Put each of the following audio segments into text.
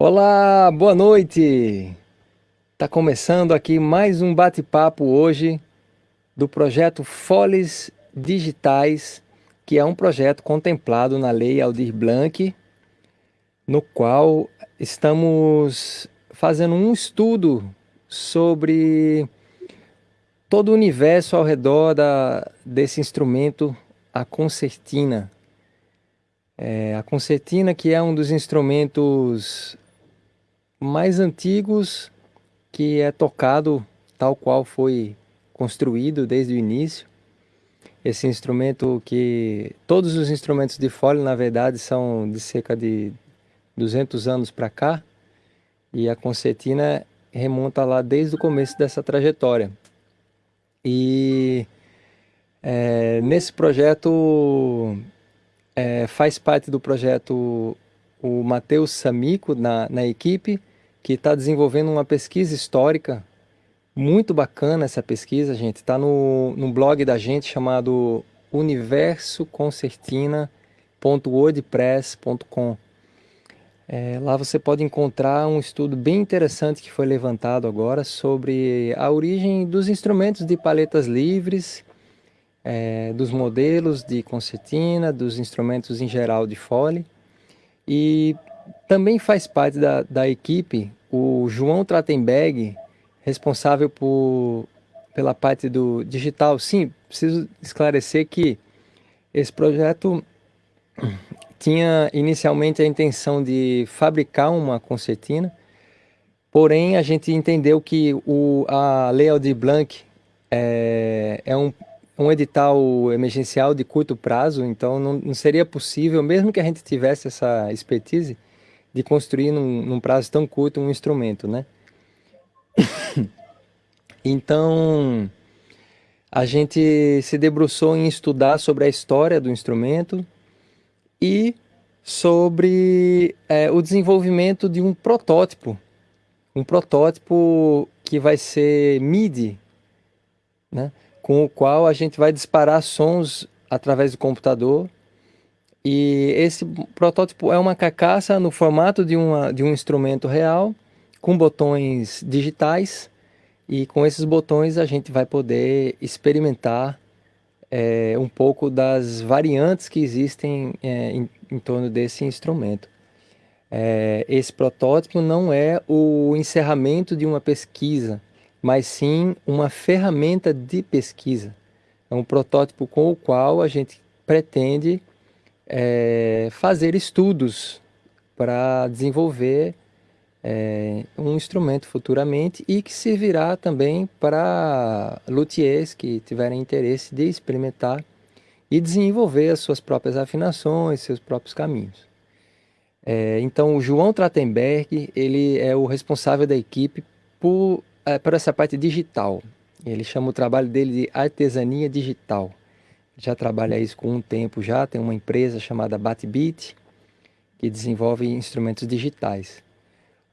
Olá, boa noite! Está começando aqui mais um bate-papo hoje do projeto Foles Digitais, que é um projeto contemplado na Lei Aldir Blanc, no qual estamos fazendo um estudo sobre todo o universo ao redor da, desse instrumento, a concertina. É, a concertina que é um dos instrumentos mais antigos que é tocado tal qual foi construído desde o início. Esse instrumento que... Todos os instrumentos de fole, na verdade, são de cerca de 200 anos para cá. E a concertina remonta lá desde o começo dessa trajetória. E é, nesse projeto, é, faz parte do projeto o Matheus Samico na, na equipe, que está desenvolvendo uma pesquisa histórica muito bacana essa pesquisa, gente. Está no, no blog da gente chamado universoconcertina.wordpress.com. É, lá você pode encontrar um estudo bem interessante que foi levantado agora sobre a origem dos instrumentos de paletas livres, é, dos modelos de concertina, dos instrumentos em geral de fole. E também faz parte da, da equipe o João Tratenberg, responsável por, pela parte do digital. Sim, preciso esclarecer que esse projeto tinha inicialmente a intenção de fabricar uma concertina, porém a gente entendeu que o, a Lei Aldir Blanc é, é um, um edital emergencial de curto prazo, então não, não seria possível, mesmo que a gente tivesse essa expertise, de construir num, num prazo tão curto um instrumento, né? então, a gente se debruçou em estudar sobre a história do instrumento e sobre é, o desenvolvimento de um protótipo, um protótipo que vai ser MIDI, né? com o qual a gente vai disparar sons através do computador e esse protótipo é uma carcaça no formato de, uma, de um instrumento real, com botões digitais, e com esses botões a gente vai poder experimentar é, um pouco das variantes que existem é, em, em, torno desse instrumento. É, esse protótipo não é o encerramento de uma pesquisa, mas sim uma ferramenta de pesquisa. É um protótipo com o qual a gente pretende é, fazer estudos para desenvolver é, um instrumento futuramente e que servirá também para luthiers que tiverem interesse de experimentar e desenvolver as suas próprias afinações, seus próprios caminhos. É, então o João Tratenberg, ele é o responsável da equipe por, é, por essa parte digital. Ele chama o trabalho dele de artesania digital já trabalha isso com um tempo já, tem uma empresa chamada Batbit, que desenvolve instrumentos digitais.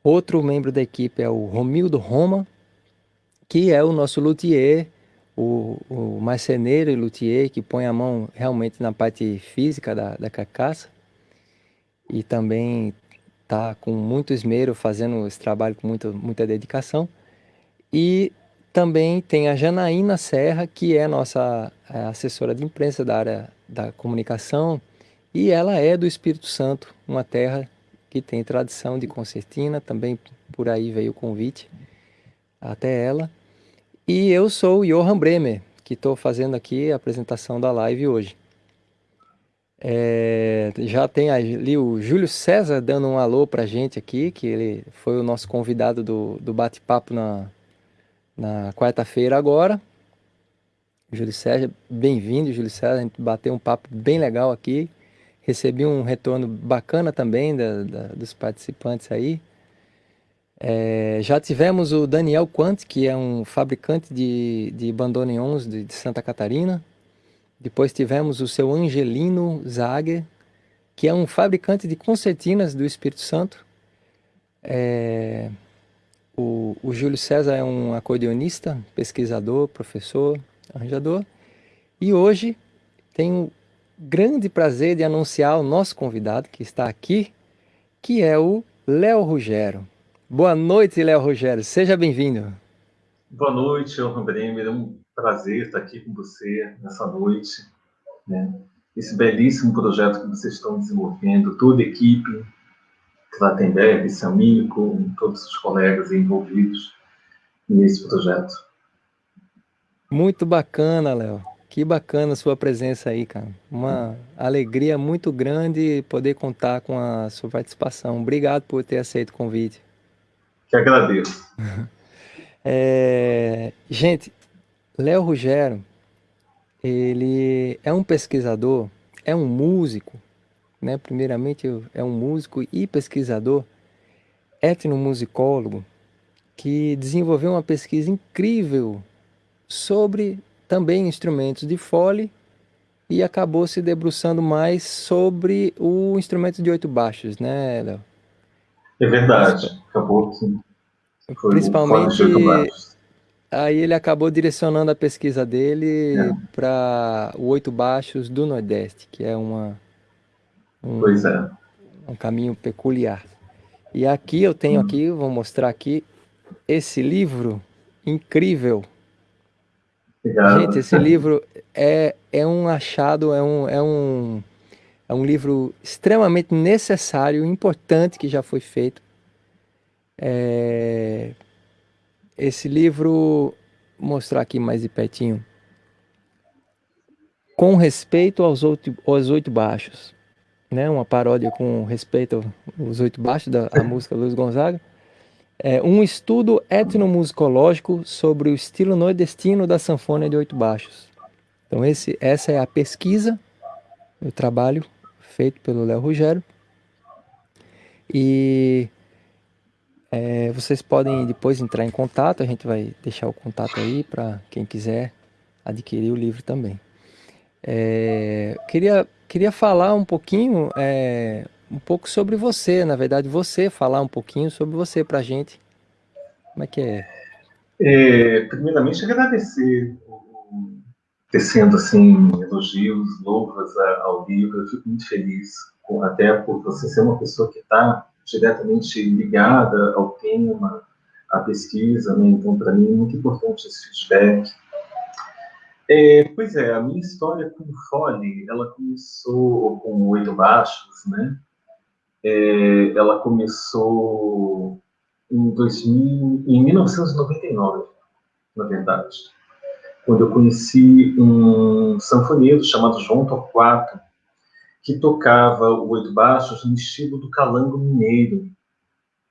Outro membro da equipe é o Romildo Roma, que é o nosso luthier, o, o marceneiro e luthier que põe a mão realmente na parte física da, da carcaça e também está com muito esmero fazendo esse trabalho com muita, muita dedicação. E também tem a Janaína Serra, que é nossa é, assessora de imprensa da área da comunicação, e ela é do Espírito Santo, uma terra que tem tradição de concertina, também por aí veio o convite até ela. E eu sou o Johan Bremer, que estou fazendo aqui a apresentação da live hoje. É, já tem ali o Júlio César dando um alô para a gente aqui, que ele foi o nosso convidado do, do bate-papo na, na quarta-feira agora. Júlio Sérgio, bem-vindo, Júlio Sérgio. A gente bateu um papo bem legal aqui. Recebi um retorno bacana também da, da, dos participantes aí. É, já tivemos o Daniel Quant, que é um fabricante de, de bandoneons de, de Santa Catarina. Depois tivemos o seu Angelino Zager, que é um fabricante de concertinas do Espírito Santo. É, o, o Júlio César é um acordeonista, pesquisador, professor, arranjador. E hoje tenho grande prazer de anunciar o nosso convidado que está aqui, que é o Léo Rogério. Boa noite, Léo Rogério. Seja bem-vindo. Boa noite, Johan Bremer. É um prazer estar aqui com você nessa noite. Né? Esse belíssimo projeto que vocês estão desenvolvendo, toda a equipe, Klatenberg, Samico, todos os colegas envolvidos nesse projeto. Muito bacana, Léo. Que bacana a sua presença aí, cara. Uma alegria muito grande poder contar com a sua participação. Obrigado por ter aceito o convite. Que agradeço. É... Gente, Léo Rogério, ele é um pesquisador, é um músico, né? Primeiramente é um músico e pesquisador, etnomusicólogo, que desenvolveu uma pesquisa incrível sobre também instrumentos de fole e acabou se debruçando mais sobre o instrumento de oito baixos, né, Léo? É verdade, acabou que foi Principalmente, aí ele acabou direcionando a pesquisa dele é. para o oito baixos do Nordeste, que é uma um, pois é. um caminho peculiar. E aqui eu tenho hum. aqui, vou mostrar aqui esse livro incrível Obrigado. Gente, esse livro é, é um achado, é um, é, um, é um livro extremamente necessário, importante que já foi feito. É, esse livro, vou mostrar aqui mais de pertinho. Com respeito aos oito, aos oito baixos. Né? Uma paródia com respeito aos oito baixos da música Luiz Gonzaga é, um estudo etnomusicológico sobre o estilo nordestino da sanfona de oito baixos. Então esse, essa é a pesquisa, o trabalho feito pelo Léo Rogério. E é, vocês podem depois entrar em contato, a gente vai deixar o contato aí para quem quiser adquirir o livro também. É, queria, queria falar um pouquinho é, um pouco sobre você, na verdade, você falar um pouquinho sobre você para a gente. Como é que é? é primeiramente, agradecer tecendo assim elogios, louvas ao livro. Eu fico muito feliz, até por você ser uma pessoa que está diretamente ligada ao tema, à pesquisa, né? Então, para mim, é muito importante esse feedback. É, pois é, a minha história com o Fole, ela começou com oito baixos, né? É, ela começou em, 2000, em 1999, na verdade, quando eu conheci um sanfoneiro chamado João Torquato, que tocava o oito baixos no estilo do calango mineiro,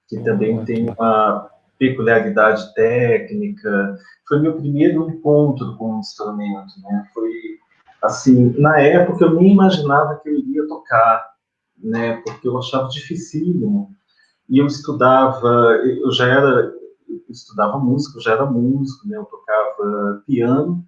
que também tem uma peculiaridade técnica. Foi meu primeiro encontro com o instrumento, né? Foi assim, na época eu nem imaginava que eu iria tocar, né, porque eu achava dificílimo. E eu estudava, eu já era, eu estudava música, eu já era músico, né, eu tocava piano,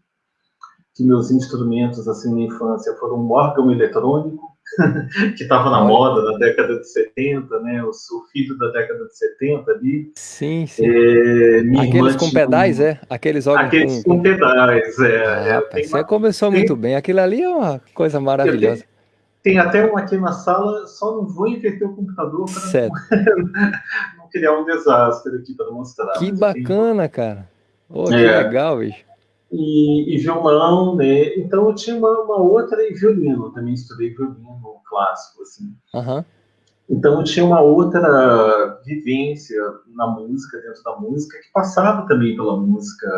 que meus instrumentos, assim, na infância foram um órgão eletrônico, que estava na moda na década de 70, né? Eu sou filho da década de 70 ali. Sim, sim. É, Aqueles com pedais, é? Aqueles órgãos Aqueles com, com pedais, é. Ah, é rapaz, você uma... começou tem... muito bem. Aquilo ali é uma coisa maravilhosa. Tem até um aqui na sala, só não vou inverter o computador para não, não, criar um desastre aqui para mostrar. Que bacana, cara. Oh, que é. legal, bicho. E, e, violão, né? Então eu tinha uma, uma, outra e violino, também estudei violino clássico, assim. Uhum. Então eu tinha uma outra vivência na música, dentro da música, que passava também pela música,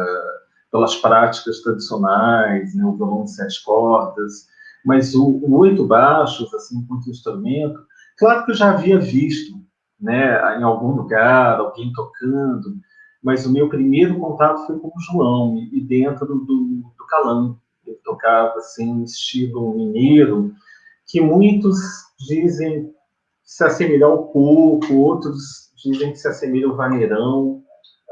pelas práticas tradicionais, né? O violão de sete cordas, mas o, o oito baixos, assim, enquanto instrumento, claro que eu já havia visto, né, em algum lugar, alguém tocando, mas o meu primeiro contato foi com o João, e, dentro do, do calão. Ele tocava, assim, estilo mineiro, que muitos dizem se assemelha ao coco, outros dizem que se assemelha ao vaneirão,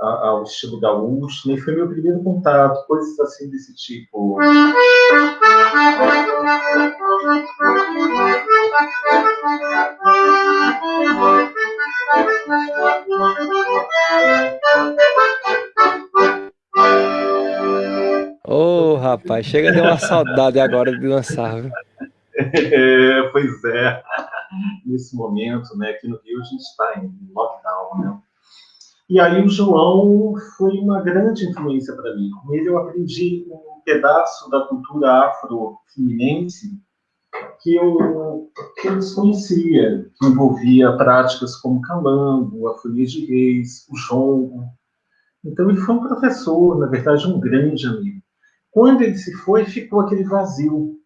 ao estilo gaúcho, né? foi meu primeiro contato, coisas assim desse tipo. Ô, oh, rapaz, chega de uma saudade agora de dançar, viu? É, pois é. nesse momento, né? Aqui no Rio a gente está em lockdown, né? E aí o João foi uma grande influência para mim. Com ele eu aprendi um pedaço da cultura afro-fluminense que eu, que eu desconhecia, que envolvia práticas como calango, a folia de reis, o jongo. Então ele foi um professor, na verdade um grande amigo. Quando ele se foi, ficou aquele vazio.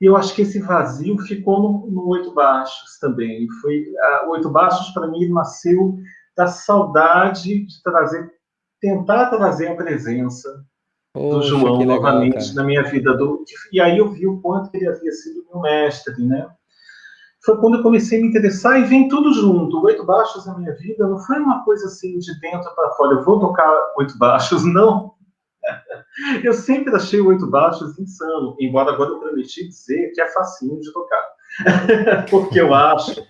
E eu acho que esse vazio ficou no, no Oito Baixos também. Foi a, Oito Baixos para mim nasceu da saudade de trazer, tentar trazer a presença Poxa, do João novamente na minha vida. Do, e aí eu vi o quanto ele havia sido meu mestre, né? Foi quando eu comecei a me interessar e vem tudo junto. Oito baixos na minha vida não foi uma coisa assim de dentro para fora. Eu vou tocar oito baixos, não. Eu sempre achei o oito baixos insano, embora agora eu prometi dizer que é facinho de tocar. Porque eu acho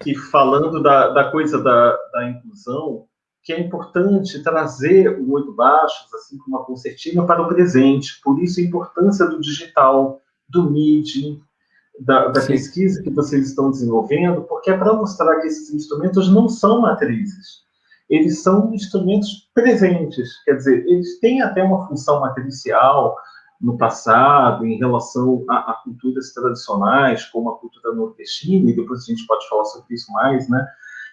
que falando da, da coisa da, da inclusão, que é importante trazer o oito baixos, assim como a concertina, para o presente. Por isso a importância do digital, do MIDI, da, da pesquisa que vocês estão desenvolvendo, porque é para mostrar que esses instrumentos não são matrizes. Eles são instrumentos presentes, quer dizer, eles têm até uma função matricial no passado em relação a, a culturas tradicionais, como a cultura nordestina, e depois a gente pode falar sobre isso mais, né?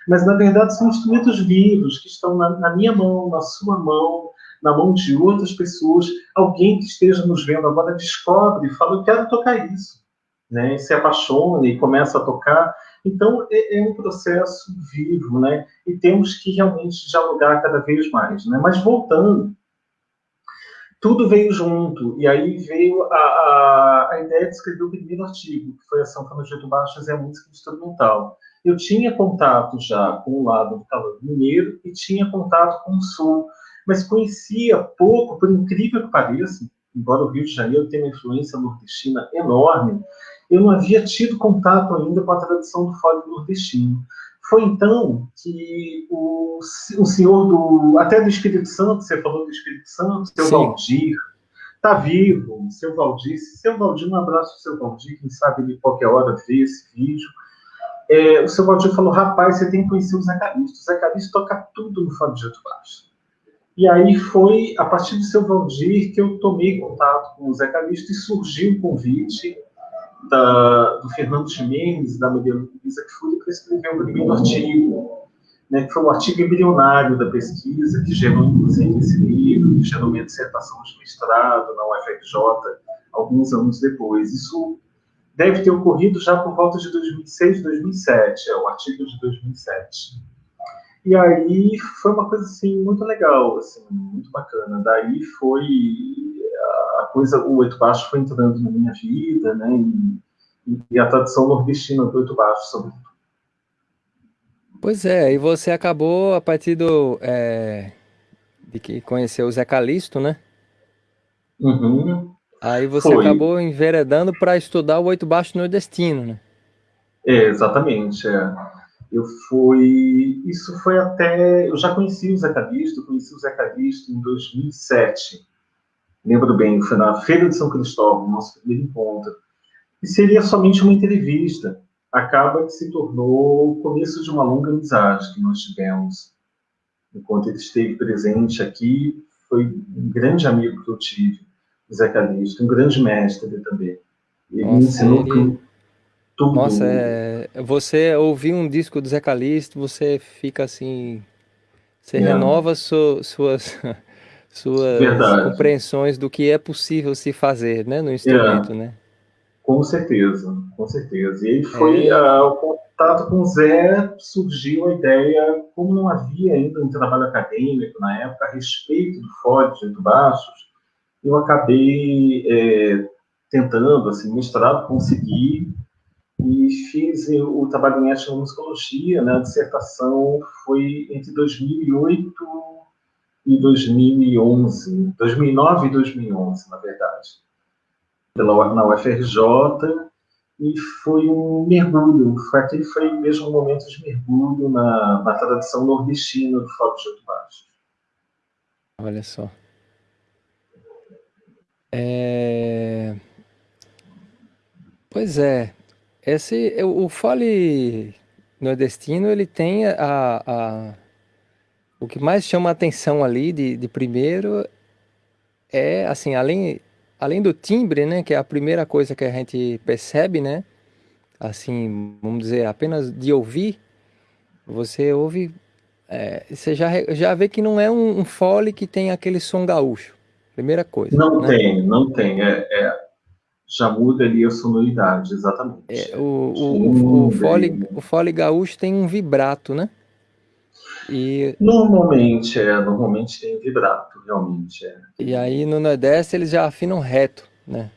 mas na verdade são instrumentos vivos que estão na, na, minha mão, na sua mão, na mão de outras pessoas. Alguém que esteja nos vendo agora descobre e fala: Eu quero tocar isso. Né? Se apaixona e começa a tocar. Então é, é, um processo vivo, né? E temos que realmente dialogar cada vez mais, né? Mas voltando, tudo veio junto e aí veio a, a, a ideia de escrever o primeiro artigo, que foi a São Francisco Baixas e a música instrumental eu tinha contato já com o lado do calor mineiro e tinha contato com o sul, mas conhecia pouco, por incrível que pareça, embora o Rio de Janeiro tenha uma influência nordestina enorme, eu não havia tido contato ainda com a tradição do fole nordestino. Foi então que o, o senhor do, até do Espírito Santo, você falou do Espírito Santo, seu Sim. Valdir, está vivo, seu Valdir, seu Valdir, um abraço seu Valdir, quem sabe ele qualquer hora vê esse vídeo, é, o seu Valdir falou, rapaz, você tem que conhecer o Zé Calixto. O Zé Calixto toca tudo no Fábio de Jeito Baixo. E aí foi a partir do seu Valdir que eu tomei contato com o Zé Calixto e surgiu o convite da, do Fernando Ximenes, da Maria foi para escrever o primeiro artigo, né, que foi o artigo embrionário da pesquisa, que gerou, inclusive, esse livro, que gerou minha dissertação de mestrado na UFRJ, alguns anos depois. Isso deve ter ocorrido já por volta de 2006, 2007, é o artigo de 2007. E aí foi uma coisa assim muito legal, assim, muito bacana. Daí foi a coisa, o oito baixo foi entrando na minha vida, né? E, e a tradição nordestina do oito baixo, sobretudo. Pois é, e você acabou a partir do é, de que conheceu o Zé Calixto, né? Uhum. Aí você Foi. acabou enveredando para estudar o oito baixo nordestino, né? É, exatamente. É. Eu fui. Isso foi até. Eu já conheci o Zé Calixto, conheci o Zé Calixto em 2007. Lembro bem, foi na Feira de São Cristóvão, nosso primeiro encontro. E seria somente uma entrevista. Acaba que se tornou o começo de uma longa amizade que nós tivemos. Enquanto ele esteve presente aqui, foi um grande amigo que eu tive. Zé Calixto, um grande mestre também. Ele Nossa, me ensinou ele... tudo. Nossa, é... você ouvir um disco do Zé Calixto, você fica assim, você é. renova su... suas suas Verdade. compreensões do que é possível se fazer, né, no instrumento, é. né? Com certeza, com certeza. E aí foi é... o contato com o Zé, surgiu a ideia, como não havia ainda um trabalho acadêmico na época a respeito do Ford de Baixos, eu acabei é, tentando, assim, mestrado, consegui, e fiz o trabalho em etnomusicologia, né, a dissertação foi entre 2008 e 2011, 2009 e 2011, na verdade, pela, na UFRJ, e foi um mergulho, foi, aquele foi mesmo um momento de mergulho na, na tradição nordestina do Fado de Oito Baixo. Olha só. É... Pois é. esse, o fole nordestino, ele tem a, a, o que mais chama a atenção ali de, de primeiro é, assim, além, além do timbre, né, que é a primeira coisa que a gente percebe, né, assim, vamos dizer, apenas de ouvir, você ouve, é, você já, já vê que não é um, um fole que tem aquele som gaúcho, primeira coisa. Não né? tem, não tem, é, é, já muda ali a sonoridade, exatamente. É, o, o, o, o, fole, o fole gaúcho tem um vibrato, né? E... Normalmente, é, normalmente tem vibrato, realmente. É. E aí no Nordeste eles já afinam reto, né?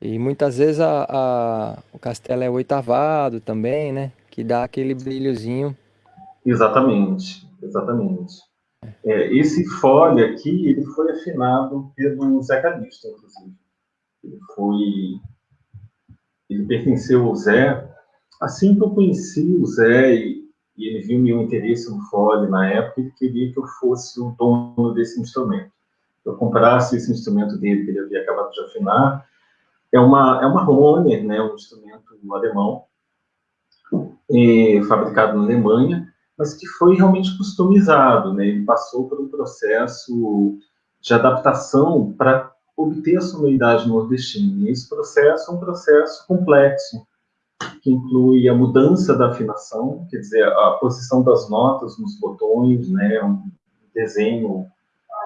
E muitas vezes a, a, o castelo é oitavado também, né? Que dá aquele brilhozinho. Exatamente, exatamente. É, esse fole aqui, ele foi afinado pelo Zé Calixto, inclusive. Ele foi... Ele pertenceu ao Zé. Assim que eu conheci o Zé e, e ele viu meu interesse no fole na época, ele queria que eu fosse o dono desse instrumento. Eu comprasse esse instrumento dele que ele havia acabado de afinar. É uma é uma Hohner, né, um instrumento alemão, é, fabricado na Alemanha, mas que foi realmente customizado, né? Ele passou por um processo de adaptação para obter a sonoridade nordestina. E esse processo é um processo complexo, que inclui a mudança da afinação, quer dizer, a posição das notas nos botões, né, um desenho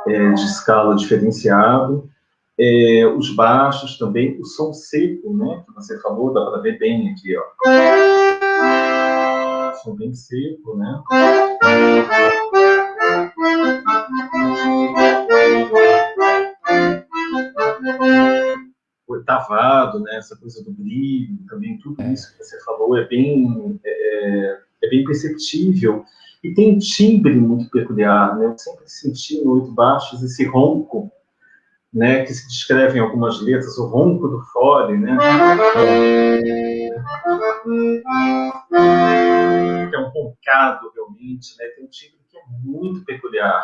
é, de escala diferenciado, é, os baixos também, o som seco, né, que você falou, dá para ver bem aqui, ó. Som bem seco, né oitavado, né, essa coisa do brilho, também tudo é. isso que você falou é bem, é, é, bem perceptível. E tem um timbre muito peculiar, né? Eu sempre senti no Oito Baixos esse ronco, né, que se descreve em algumas letras, o ronco do fole, né? Que é um roncado, realmente, né? Tem um timbre que é muito peculiar.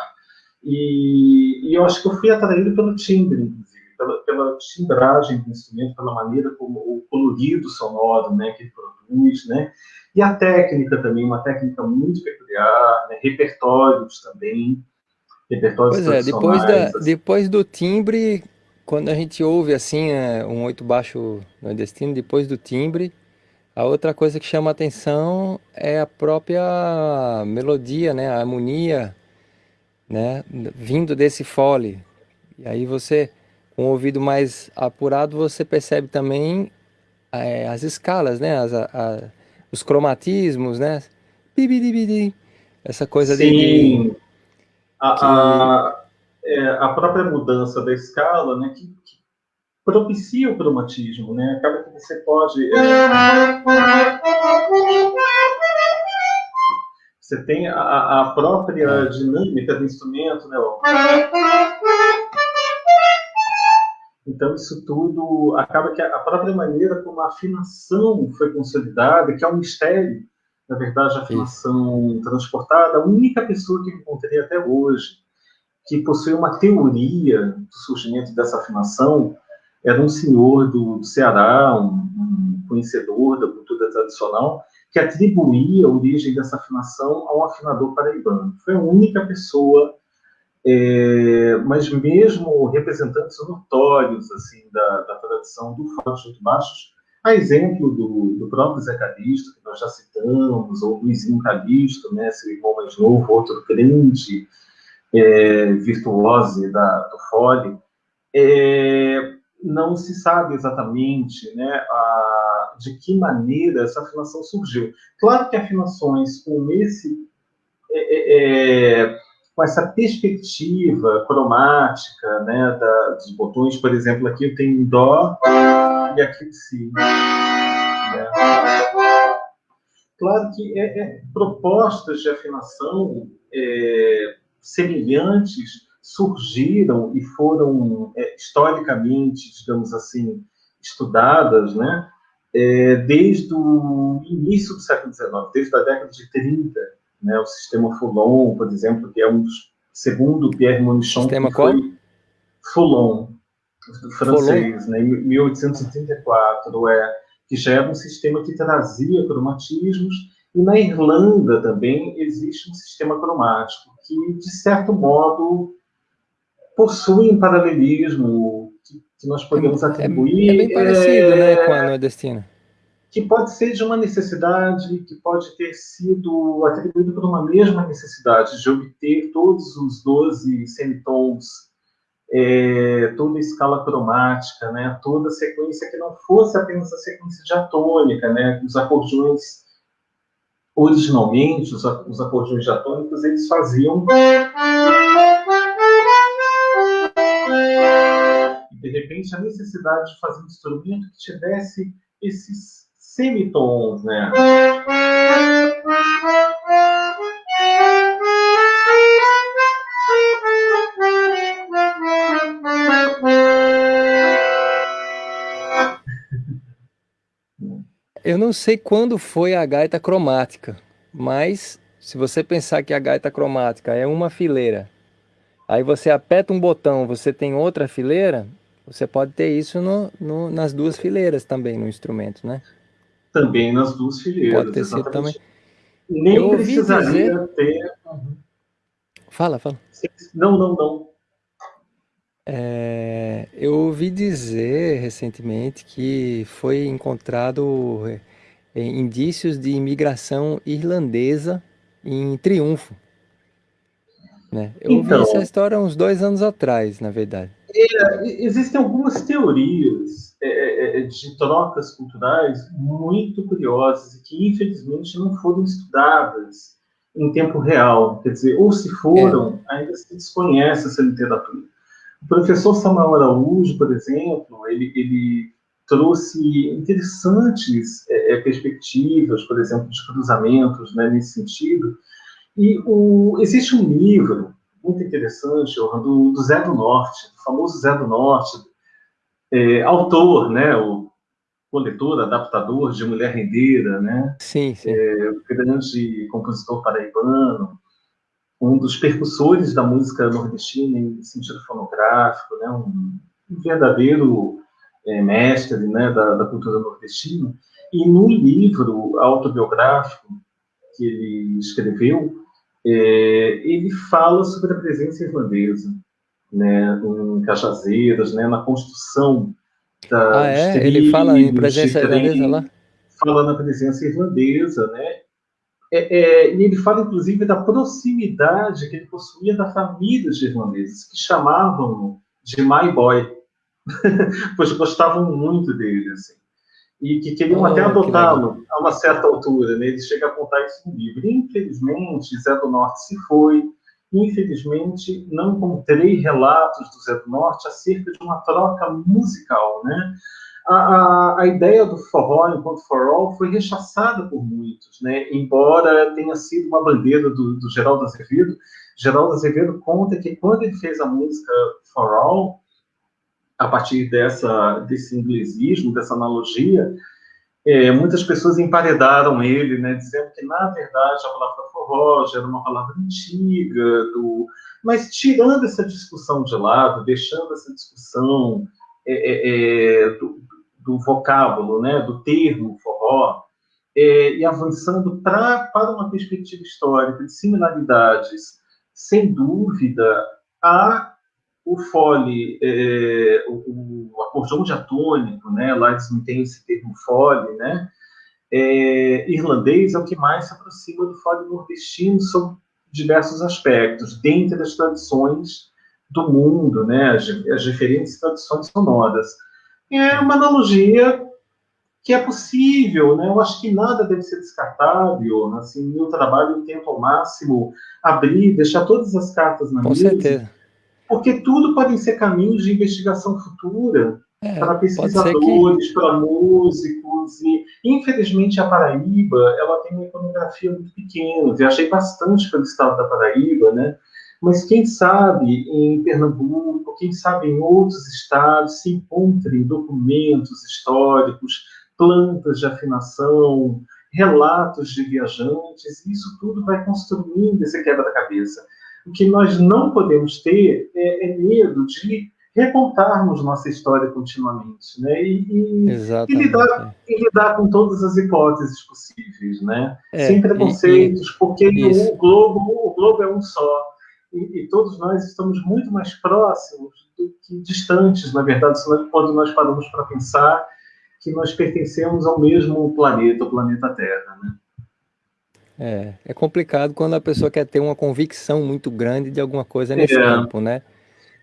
E, e eu acho que eu fui atraído pelo timbre, inclusive pela, pela timbragem do instrumento, pela maneira como o colorido sonoro né, que ele produz, né? E a técnica também, uma técnica muito peculiar, né? repertórios também, repertórios Pois é, depois, da, assim. depois do timbre, quando a gente ouve assim é, um oito baixo nordestino, depois do timbre, a outra coisa que chama atenção é a própria melodia, né, a harmonia, né, vindo desse fole. E aí você com o ouvido mais apurado, você percebe também é, as escalas, né? As, a, a, os cromatismos, né? Essa coisa Sim. de... Sim, a, que... a, é, a, própria mudança da escala, né? Que, que, propicia o cromatismo, né? Acaba que você pode... É... Você tem a, a própria é. dinâmica do instrumento, né? Então, isso tudo acaba que a própria maneira como a afinação foi consolidada, que é um mistério, na verdade, a afinação transportada, a única pessoa que encontrei até hoje que possui uma teoria do surgimento dessa afinação era um senhor do, Ceará, um, um conhecedor da cultura tradicional, que atribuía a origem dessa afinação a um afinador paraibano. Foi a única pessoa é, mas mesmo representantes notórios assim da, da tradição do fado de baixos, a exemplo do, do próprio Zé Calixto, que nós já citamos, ou Luizinho Calixto, né, seu irmão mais novo, outro grande é, virtuose da, do fole, é, não se sabe exatamente né, a, de que maneira essa afinação surgiu. Claro que afinações com esse é, é, é com essa perspectiva cromática né, da, dos botões, por exemplo, aqui eu tenho Dó e aqui Si. Né? Claro que é, é, propostas de afinação é, semelhantes surgiram e foram é, historicamente, digamos assim, estudadas, né, é, desde o início do século XIX, desde a década de 30, né, o sistema Foulon, por exemplo, que é um dos, segundo Pierre Monichon, sistema que foi Foulon, francês, né, 1834, é, que já era um sistema que trazia cromatismos, e na Irlanda também existe um sistema cromático que, de certo modo, possui um paralelismo que, que nós podemos é, atribuir. É, é bem parecido é, né, com a nordestina. Que pode ser de uma necessidade, que pode ter sido atribuído por uma mesma necessidade de obter todos os 12 semitons, é, toda a escala cromática, né, toda a sequência que não fosse apenas a sequência diatônica, né, os acordeões originalmente, os, os acordeões diatônicos, eles faziam de repente, a necessidade de fazer um instrumento que tivesse esses semitons, né? Eu não sei quando foi a gaita cromática, mas se você pensar que a gaita cromática é uma fileira, aí você aperta um botão, você tem outra fileira, você pode ter isso no, no, nas duas fileiras também no instrumento, né? Também nas duas fileiras. Pode ter sido também. Nem eu precisaria dizer... ter. Fala, fala. Não, não, não. É, eu ouvi dizer recentemente que foi encontrado é, indícios de imigração irlandesa em Triunfo. Né? Eu então, ouvi essa história uns dois anos atrás, na verdade. É, existem algumas teorias é, é, é, de trocas culturais muito curiosas e que, infelizmente, não foram estudadas em tempo real. Quer dizer, ou se foram, ainda se desconhece essa literatura. O professor Samuel Araújo, por exemplo, ele, ele trouxe interessantes é, perspectivas, por exemplo, de cruzamentos né, nesse sentido. E o, existe um livro muito interessante, do, do Zé do Norte, do famoso Zé do Norte, é, autor, né, o coletor, adaptador de Mulher Rendeira, né? Sim, sim. É, grande compositor paraibano, um dos percussores da música nordestina em sentido fonográfico, né? Um, um verdadeiro é, mestre, né, da, da cultura nordestina. E no livro autobiográfico que ele escreveu, é, ele fala sobre a presença irlandesa, né, em Cajazeiras, né, na construção da ah, é? Ele fala em presença irlandesa lá? Fala na presença irlandesa, né? É, é, e ele fala, inclusive, da proximidade que ele possuía da família de irlandeses, que chamavam de My Boy, pois gostavam muito dele, assim e que queriam oh, até adotá-lo a uma certa altura. Né? Ele chega a apontar isso no livro. Infelizmente, Zé do Norte se foi. Infelizmente, não encontrei relatos do Zé do Norte acerca de uma troca musical. Né? A, a, a ideia do forró enquanto forró foi rechaçada por muitos, né? embora tenha sido uma bandeira do, do Geraldo Azevedo. Geraldo Azevedo conta que quando ele fez a música forró, a partir dessa, desse inglesismo, dessa analogia, é, muitas pessoas emparedaram ele, né, dizendo que, na verdade, a palavra forró já era uma palavra antiga, do... mas tirando essa discussão de lado, deixando essa discussão é, é, é do, do, vocábulo, né, do termo forró, é, e avançando pra, para uma perspectiva histórica de similaridades, sem dúvida, há o fole, é, o, o acordeão diatônico, né, lá eles não têm esse termo fole, né, é, irlandês é o que mais se aproxima do fole nordestino sob diversos aspectos, dentre as tradições do mundo, né, as, as diferentes tradições sonoras. É uma analogia que é possível, né? Eu acho que nada deve ser descartável. Assim, meu trabalho eu tento ao máximo abrir, deixar todas as cartas na Com mesa. Com certeza porque tudo podem ser caminhos de investigação futura é, para pesquisadores, que... para músicos, e infelizmente a Paraíba ela tem uma iconografia muito pequena. Viajei bastante pelo estado da Paraíba, né? Mas quem sabe em Pernambuco, quem sabe em outros estados se encontrem documentos históricos, plantas de afinação, relatos de viajantes, e isso tudo vai construindo esse quebra-cabeça. O que nós não podemos ter é, é medo de recontarmos nossa história continuamente, né? E, e, e, lidar, e, lidar, com todas as hipóteses possíveis, né? É, Sem preconceitos, porque o globo, o globo é um só. E, todos nós estamos muito mais próximos do que distantes, na verdade, quando nós paramos para pensar que nós pertencemos ao mesmo planeta, o planeta Terra, né? É, é complicado quando a pessoa quer ter uma convicção muito grande de alguma coisa nesse é. campo, né?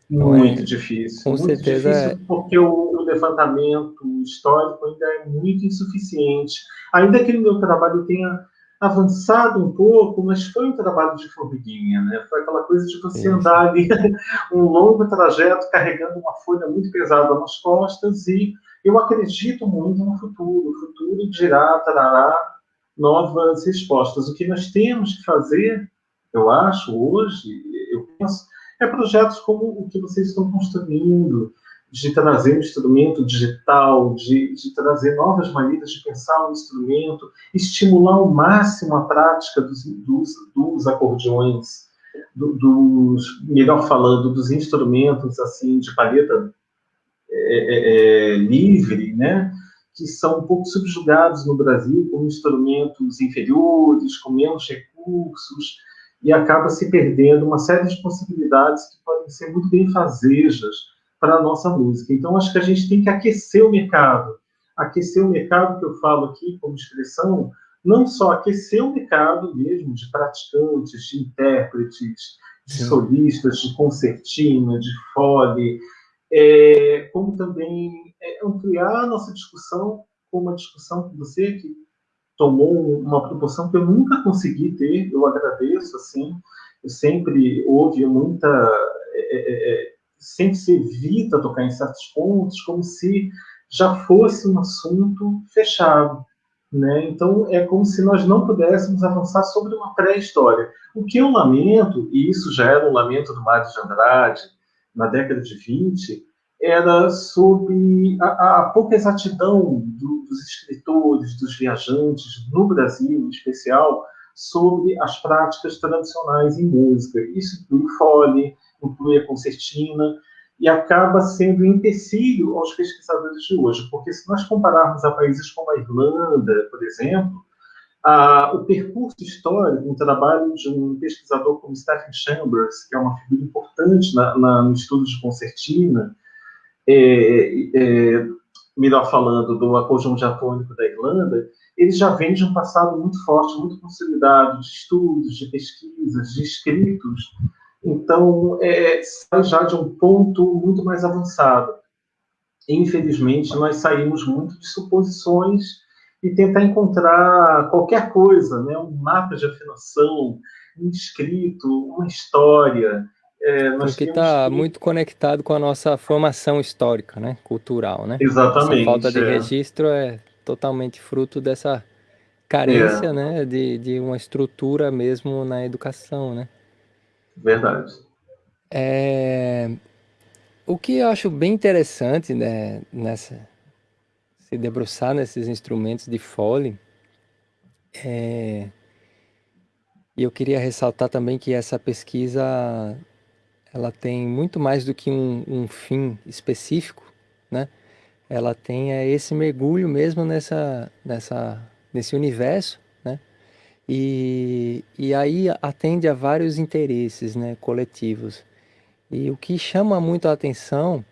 Muito é, difícil. Com muito certeza. Difícil é. porque o, o, levantamento histórico ainda é muito insuficiente. Ainda que no meu trabalho tenha avançado um pouco, mas foi um trabalho de formiguinha, né? Foi aquela coisa de você Isso. andar ali um longo trajeto carregando uma folha muito pesada nas costas e eu acredito muito no futuro. O futuro dirá, trará novas respostas. O que nós temos que fazer, eu acho, hoje, eu penso, é projetos como o que vocês estão construindo, de trazer um instrumento digital, de, de trazer novas maneiras de pensar um instrumento, estimular ao máximo a prática dos, dos, dos acordeões, do, dos, melhor falando, dos instrumentos assim de palheta é, é, é, livre, né? Que são um pouco subjugados no Brasil como instrumentos inferiores, com menos recursos, e acaba se perdendo uma série de possibilidades que podem ser muito bem fazejas para a nossa música. Então, acho que a gente tem que aquecer o mercado. Aquecer o mercado, que eu falo aqui como expressão, não só aquecer o mercado mesmo de praticantes, de intérpretes, de Sim. solistas, de concertina, de fole, é, como também é, ampliar a nossa discussão com uma discussão com você que tomou uma proporção que eu nunca consegui ter, eu agradeço, assim, sempre houve muita... É, é, é, sempre se evita tocar em certos pontos, como se já fosse um assunto fechado. Né? Então, é como se nós não pudéssemos avançar sobre uma pré-história. O que eu lamento, e isso já era um lamento do Mário de Andrade, na década de 20, era sobre a, a pouca exatidão do, dos escritores, dos viajantes, no Brasil em especial, sobre as práticas tradicionais em música. Isso inclui fole, inclui a concertina, e acaba sendo empecilho aos pesquisadores de hoje, porque se nós compararmos a países como a Irlanda, por exemplo, a, o percurso histórico, um trabalho de um pesquisador como Stephen Chambers, que é uma figura importante na, na, no estudo de concertina, é, é, melhor falando, do acordeão diatônico da Irlanda, ele já vem de um passado muito forte, muito consolidado, de estudos, de pesquisas, de escritos. Então, é, sai já de um ponto muito mais avançado. Infelizmente, nós saímos muito de suposições e tentar encontrar qualquer coisa, né? um mapa de afinação, um escrito, uma história, é, Porque está que... muito conectado com a nossa formação histórica, né? Cultural, né? Exatamente. Essa falta de é. registro é totalmente fruto dessa carência, é. né? De, de uma estrutura mesmo na educação, né? Verdade. É... O que eu acho bem interessante, né? Nessa... Se debruçar nesses instrumentos de fole, é... E eu queria ressaltar também que essa pesquisa ela tem muito mais do que um, um fim específico, né? Ela tem é, esse mergulho mesmo nessa, nessa, nesse universo, né? E, e aí atende a vários interesses né, coletivos. E o que chama muito a atenção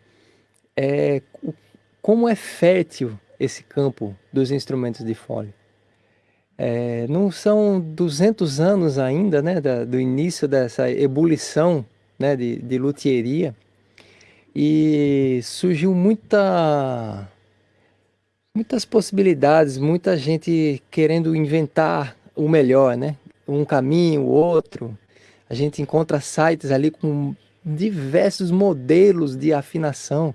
é o, como é fértil esse campo dos instrumentos de fole. É, não são 200 anos ainda né, da, do início dessa ebulição né, de, de luthieria e surgiu muita muitas possibilidades, muita gente querendo inventar o melhor, né? Um caminho, outro. A gente encontra sites ali com diversos modelos de afinação,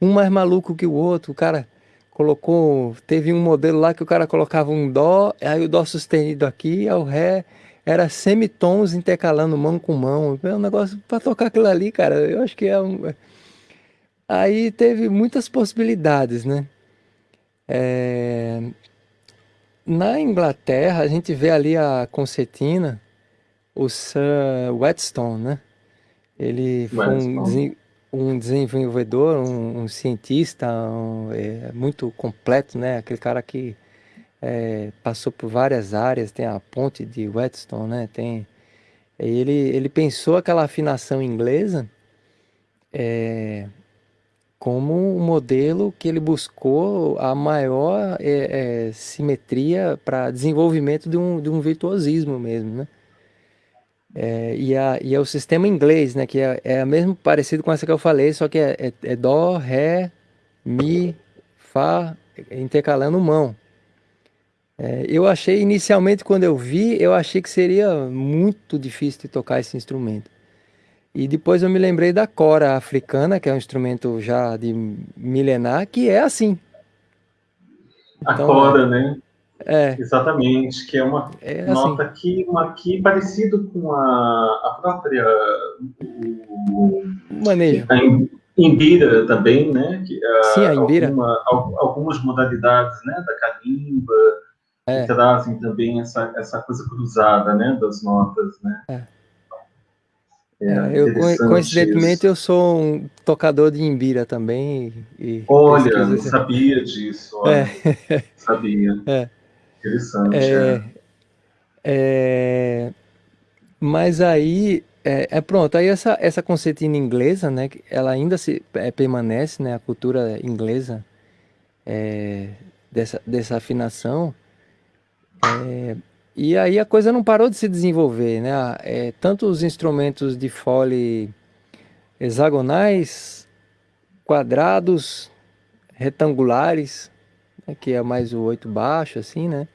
um mais maluco que o outro. O cara colocou, teve um modelo lá que o cara colocava um dó, aí o dó sustenido aqui, aí o ré era semitons intercalando mão com mão. É um negócio para tocar aquilo ali, cara. Eu acho que é um. Aí teve muitas possibilidades, né? É... Na Inglaterra, a gente vê ali a concertina, o Sir Whetstone, né? Ele foi um, um desenvolvedor, um, um cientista um, é, muito completo, né? Aquele cara que é, passou por várias áreas, tem a ponte de Whetstone, né? Tem, ele, ele pensou aquela afinação inglesa é, como um modelo que ele buscou a maior é, é, simetria para desenvolvimento de um, de um virtuosismo mesmo, né? É, e, a, e é o sistema inglês, né? Que é, é mesmo parecido com essa que eu falei, só que é, é, é Dó, Ré, Mi, Fá, intercalando mão. É, eu achei, inicialmente, quando eu vi, eu achei que seria muito difícil de tocar esse instrumento. E depois eu me lembrei da cora africana, que é um instrumento já de milenar, que é assim. Então, a cora, é, né? É. Exatamente, que é uma é assim. nota aqui, uma aqui parecido com a, a própria o, manejo. A Imbira também, né? Que, a, Sim, a Imbira. Alguma, algumas modalidades né, da calimba é. que trazem também essa, essa coisa cruzada né, das notas, né? É. É, é eu, coincidentemente, isso. eu sou um tocador de imbira também. E, olha, não sabia disso. Olha. É. Sabia. É. Interessante. É, é, é. mas aí, é, é, pronto, aí essa, essa concertina inglesa, né, ela ainda se, é, permanece, né, a cultura inglesa é, dessa, dessa afinação, e aí a coisa não parou de se desenvolver, né, tanto os instrumentos de fole hexagonais, quadrados, retangulares, né, que é mais o oito baixo, assim, né,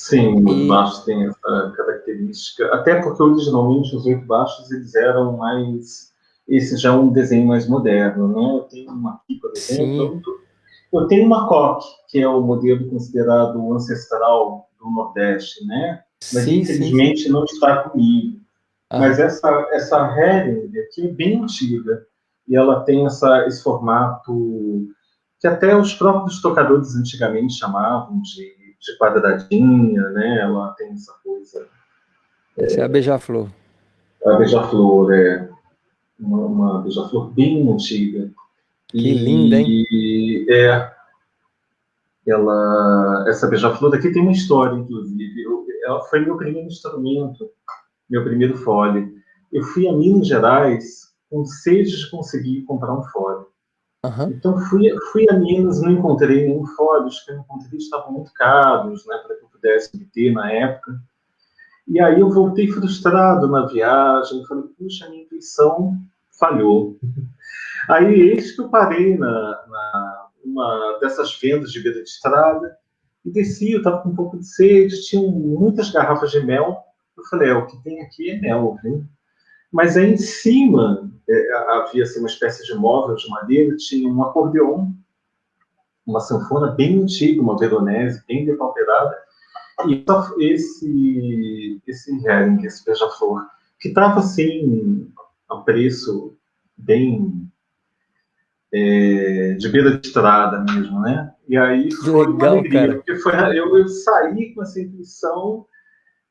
Sim, os e... baixos têm essa característica, até porque originalmente os oito baixos eles eram mais, esse já é um desenho mais moderno, né? Eu tenho uma aqui, por exemplo, eu tenho uma coque, que é o modelo considerado ancestral do Nordeste, né? Mas sim, infelizmente sim. não está comigo. Ah. Mas essa essa Hering aqui é bem antiga e ela tem essa, esse formato que até os próprios tocadores antigamente chamavam de de quadradinha, né? Ela tem essa coisa. Essa é, é a beija-flor. A beija-flor, é. Uma, uma beija-flor bem antiga. Que e, linda, hein? É. Ela, essa beija-flor daqui tem uma história, inclusive. Eu, ela foi meu primeiro instrumento, meu primeiro fole. Eu fui a Minas Gerais com sede de conseguir comprar um fole. Uhum. Então fui, fui a Minas, não encontrei nenhum fórum, os que eu encontrei estavam muito caros, né, para que eu pudesse ter na época. E aí eu voltei frustrado na viagem, falei, puxa, minha intuição falhou. Aí eis que eu parei na, na uma dessas vendas de beira de estrada e desci, eu estava com um pouco de sede, tinham muitas garrafas de mel. Eu falei, é, o que tem aqui é mel, viu? Mas aí em cima é, havia assim, uma espécie de móvel de madeira, tinha um acordeon, uma sanfona bem antiga, uma veronese, bem depauperada, e esse, esse herring, esse beija-flor, que estava assim, a preço bem é, de beira de estrada mesmo, né? E aí foi Legal, uma alegria, cara. porque foi, eu, eu saí com essa intuição,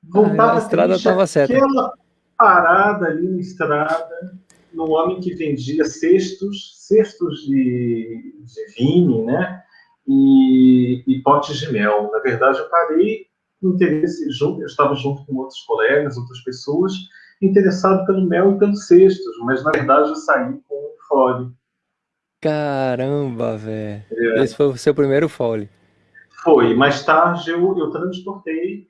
voltava ah, a estrada estava certa. Aquela parada ali na estrada, num homem que vendia cestos, cestos de, de vinho, né? E, e, potes de mel. Na verdade, eu parei interesse junto, eu estava junto com outros colegas, outras pessoas, interessado pelo mel e pelos cestos, mas na verdade eu saí com um fole. Caramba, velho. É. Esse foi o seu primeiro fole. Foi. Mais tarde eu, eu transportei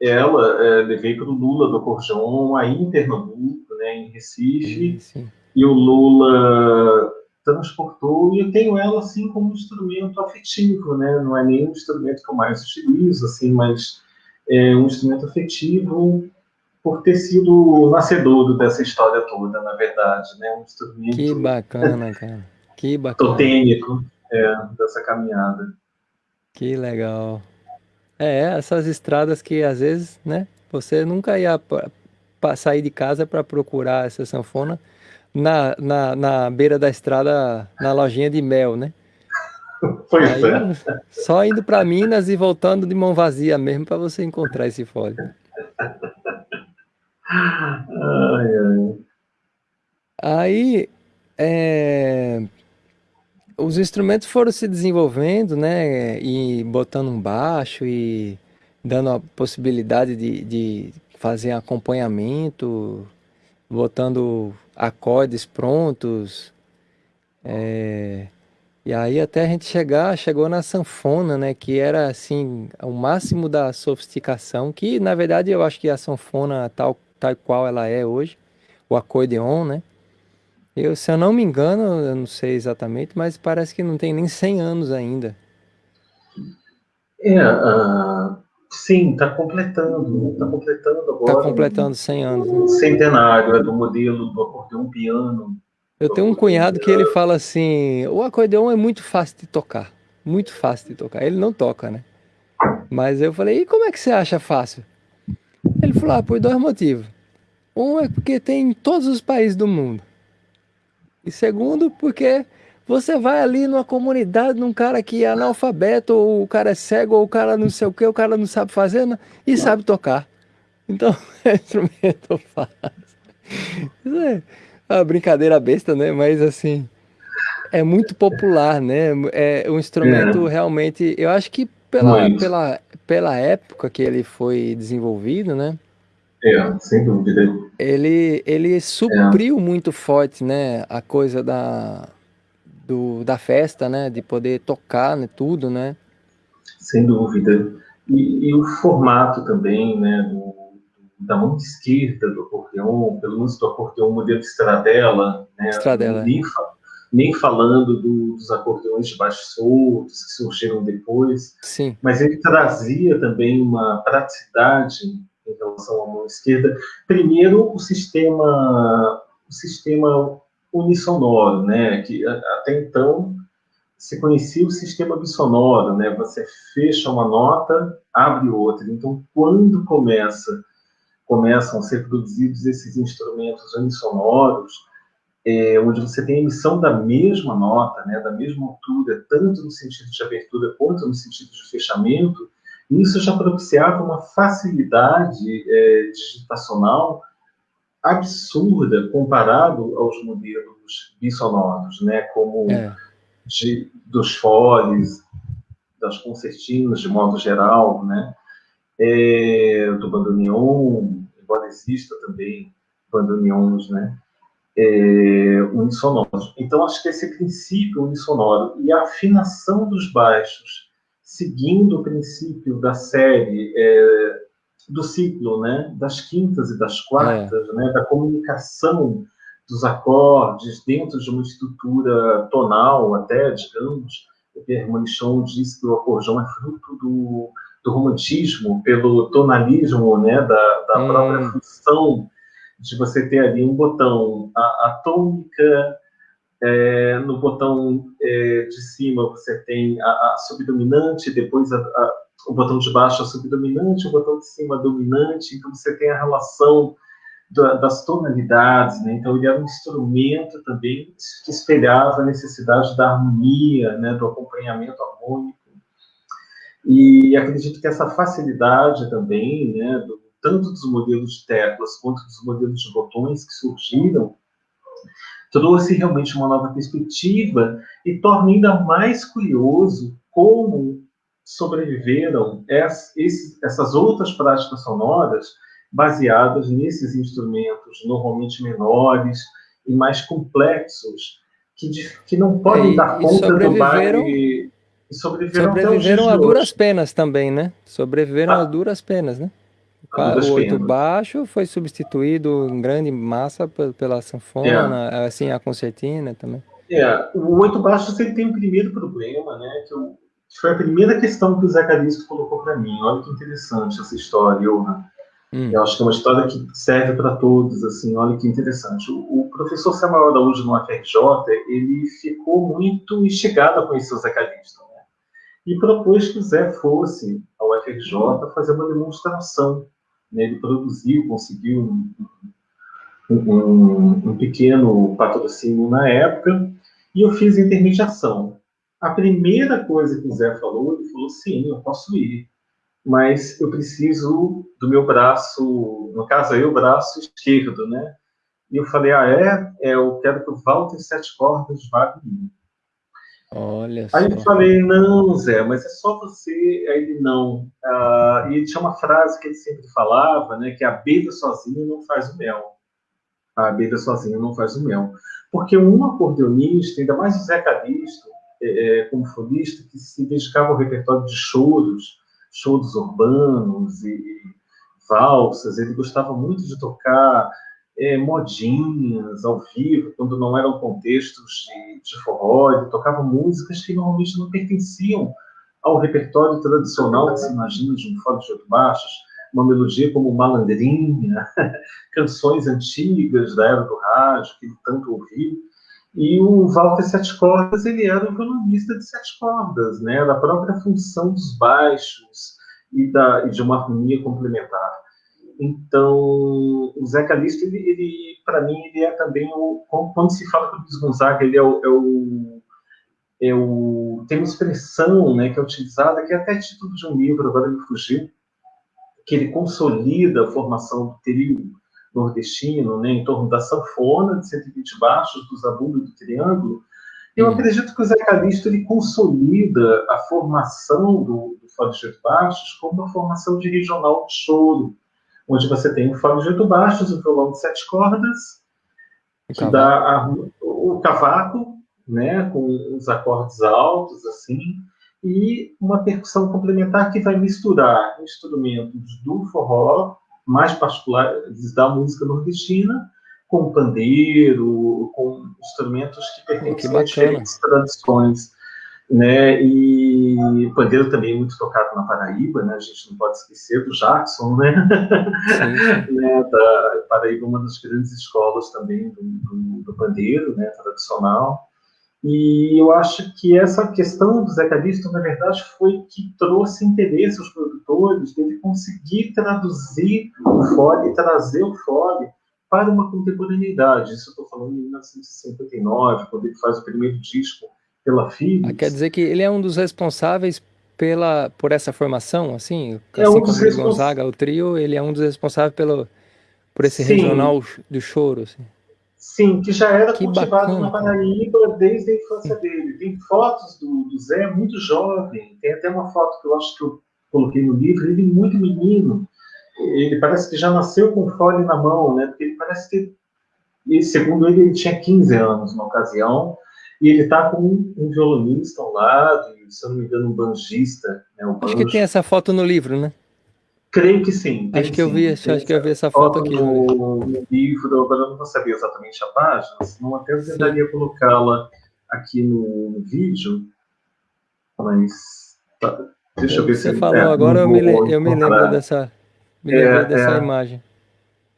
ela, é, levei para o Lula do Corjão, aí em Pernambuco, né, em Recife, sim, sim. e o Lula transportou, e eu tenho ela assim como um instrumento afetivo, né, não é nem um instrumento que eu mais utilizo, assim, mas é um instrumento afetivo por ter sido nascedor dessa história toda, na verdade, né, um instrumento... Que bacana, cara, que bacana. Totêmico, é, dessa caminhada. Que legal. É, essas estradas que às vezes, né, você nunca ia sair de casa para procurar essa sanfona na, na, na beira da estrada, na lojinha de mel, né? Pois Aí, é. Só indo para Minas e voltando de mão vazia mesmo para você encontrar esse fole. Aí, é, os instrumentos foram se desenvolvendo, né? E botando um baixo e dando a possibilidade de, de fazer acompanhamento, botando acordes prontos. É, e aí até a gente chegar, chegou na sanfona, né? Que era assim, o máximo da sofisticação, que na verdade eu acho que a sanfona tal, tal qual ela é hoje, o acordeon, né? Eu, se eu não me engano, eu não sei exatamente, mas parece que não tem nem 100 anos ainda. É, uh, sim, está completando, está completando agora. Está completando 100 anos. Né? Centenário, é do modelo do acordeon piano. Eu tenho um cunhado que ele fala assim, o acordeon é muito fácil de tocar, muito fácil de tocar. Ele não toca, né? Mas eu falei, e como é que você acha fácil? Ele falou, ah, por dois motivos. Um é porque tem em todos os países do mundo. E segundo, porque você vai ali numa comunidade, num cara que é analfabeto, ou o cara é cego, ou o cara não sei o que, o cara não sabe fazer, né? e sabe tocar. Então, é instrumento fácil. Isso é uma brincadeira besta, né? Mas assim, é muito popular, né? É um instrumento é. realmente, eu acho que pela, pela, pela época que ele foi desenvolvido, né? É, sem dúvida. Ele, ele supriu é. muito forte, né, a coisa da, do, da festa, né, de poder tocar, né, tudo, né? Sem dúvida. E, e o formato também, né, do, da mão esquerda do acordeon, pelo menos do acordeon modelo Stradella, né, Stradella. Nem, nem falando do, dos acordeões de baixo soltos que surgiram depois, Sim. mas ele trazia também uma praticidade em relação à mão esquerda. Primeiro, o sistema, o sistema unissonoro, né? Que até então se conhecia o sistema bissonoro, né? Você fecha uma nota, abre outra. Então, quando começa começam a ser produzidos esses instrumentos unissonoros, é, onde você tem a emissão da mesma nota, né, da mesma altura, tanto no sentido de abertura quanto no sentido de fechamento, isso já propiciava uma facilidade é, digitacional absurda comparado aos modelos bissonoros, né, como é. de, dos foles, das concertinas de modo geral, né, é, do bandoneon, embora exista também bandoneons, né, é, unissonoros. Então, acho que esse princípio unissonoro e a afinação dos baixos seguindo o princípio da série, é, do ciclo, né, das quintas e das quartas, é. né, da comunicação dos acordes dentro de uma estrutura tonal, até, digamos, o Pierre Manichon diz que o acordeão é fruto do, do romantismo, pelo tonalismo, né, da, da hum. própria função de você ter ali um botão, a, a tônica, é, no botão é, de cima você tem a, a subdominante, depois a, a, o botão de baixo a subdominante, o botão de cima a dominante, então você tem a relação da, das tonalidades, né? então ele era um instrumento também que espelhava a necessidade da harmonia, né? do acompanhamento harmônico, e acredito que essa facilidade também, né? do, tanto dos modelos de teclas quanto dos modelos de botões que surgiram, trouxe realmente uma nova perspectiva e torna ainda mais curioso como sobreviveram essas outras práticas sonoras baseadas nesses instrumentos normalmente menores e mais complexos, que, que não podem é, dar conta do baile. E sobreviveram, sobreviveram a duras penas também, né? Sobreviveram ah, a duras penas, né? O oito baixo foi substituído em grande massa pela sanfona, é. assim, a concertina também. É, o oito baixo ele tem um primeiro problema, né, que, eu, que foi a primeira questão que o Zé Calixto colocou para mim. Olha que interessante essa história, Johan. Hum. Eu acho que é uma história que serve para todos, assim, olha que interessante. O, o professor Samuel Araújo no UFRJ, ele ficou muito instigado a conhecer o Zé Calixto, né? E propôs que o Zé fosse ao UFRJ fazer uma demonstração né, ele produziu, conseguiu um, um, um, pequeno patrocínio na época, e eu fiz intermediação. A primeira coisa que o Zé falou, ele falou, sim, eu posso ir, mas eu preciso do meu braço, no caso aí, o braço esquerdo, né? E eu falei, ah, é? é eu quero que o Walter Sete Cordas vá comigo. Olha Aí só. eu falei, não, Zé, mas é só você. Aí ele, não. Ah, e tinha uma frase que ele sempre falava, né, que a abelha sozinha não faz o mel. A abelha sozinha não faz o mel. Porque um acordeonista, ainda mais o Zé Calixto, é, é, como folista, que se dedicava ao repertório de choros, choros urbanos e, e valsas, ele gostava muito de tocar é, modinhas ao vivo, quando não eram contextos de, de forró, ele tocava músicas que normalmente não pertenciam ao repertório tradicional que se imagina de um fole de oito baixos, uma melodia como Malandrinha, canções antigas da era do rádio, que ele tanto ouviu. E o Walter Sete Cordas, ele era um violonista de sete cordas, né? da própria função dos baixos e, da, e de uma harmonia complementar. Então, o Zé Calixto, ele, ele para mim, ele é também o. Quando se fala do Luiz Gonzaga, ele é o, é o, é o, tem uma expressão né, que é utilizada, que é até título de um livro, agora me fugiu, que ele consolida a formação do trio nordestino, né, em torno da sanfona, de 120 baixos, do zabumba e do triângulo. Eu hum. acredito que o Zé Calixto ele consolida a formação do, do Fado de Baixos como uma formação de regional de choro, onde você tem o fado de oito baixos, o violão de sete cordas, que dá a, o cavaco, né, com os acordes altos, assim, e uma percussão complementar que vai misturar instrumentos do forró, mais particulares da música nordestina, com pandeiro, com instrumentos que pertencem a diferentes tradições né? E o pandeiro também é muito tocado na Paraíba, né? A gente não pode esquecer do Jackson, né? né? Da Paraíba, uma das grandes escolas também do, do, do, pandeiro, né? Tradicional. E eu acho que essa questão do Zé Calixto, na verdade, foi que trouxe interesse aos produtores dele conseguir traduzir o fole, trazer o fole para uma contemporaneidade. Isso eu estou falando em 1959, quando ele faz o primeiro disco pela Philips. Ah, quer dizer que ele é um dos responsáveis pela, por essa formação, assim? É assim um como respons... Gonzaga, o trio, ele é um dos responsáveis pelo, por esse Sim. regional do choro, assim. Sim, que já era que cultivado bacana. na Paraíba desde a infância dele. Tem fotos do, do, Zé muito jovem, tem até uma foto que eu acho que eu coloquei no livro, ele muito menino. Ele parece que já nasceu com fole na mão, né? Porque ele parece que, segundo ele, ele tinha 15 anos na ocasião, e ele está com um, um, violonista ao lado, e, se eu não me engano, um banjista. Né, um acho que tem essa foto no livro, né? Creio que sim. Acho que sim, eu vi, acho, acho que eu vi essa foto, foto aqui. No, no livro, agora eu não vou saber exatamente a página, senão até eu tentaria colocá-la aqui no, vídeo, mas tá, deixa eu ver Você se falou é, agora, eu me, eu me lembro dessa, me é, dessa é, imagem.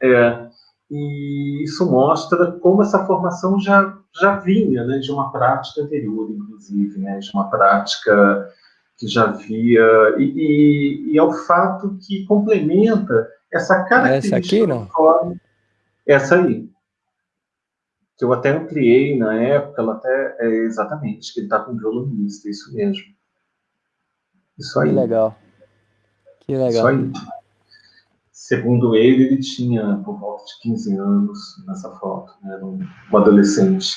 É, e isso mostra como essa formação já, já vinha né, de uma prática anterior, inclusive, né, de uma prática que já via. E, e, e é o fato que complementa essa característica. Essa aqui, não? Forma, essa aí. Que eu até ampliei na época, ela até. É exatamente, que ele está com violonista, isso mesmo. Isso aí. Que legal. Que legal. Isso aí. Segundo ele, ele tinha por volta de 15 anos nessa foto, né? era um, adolescente.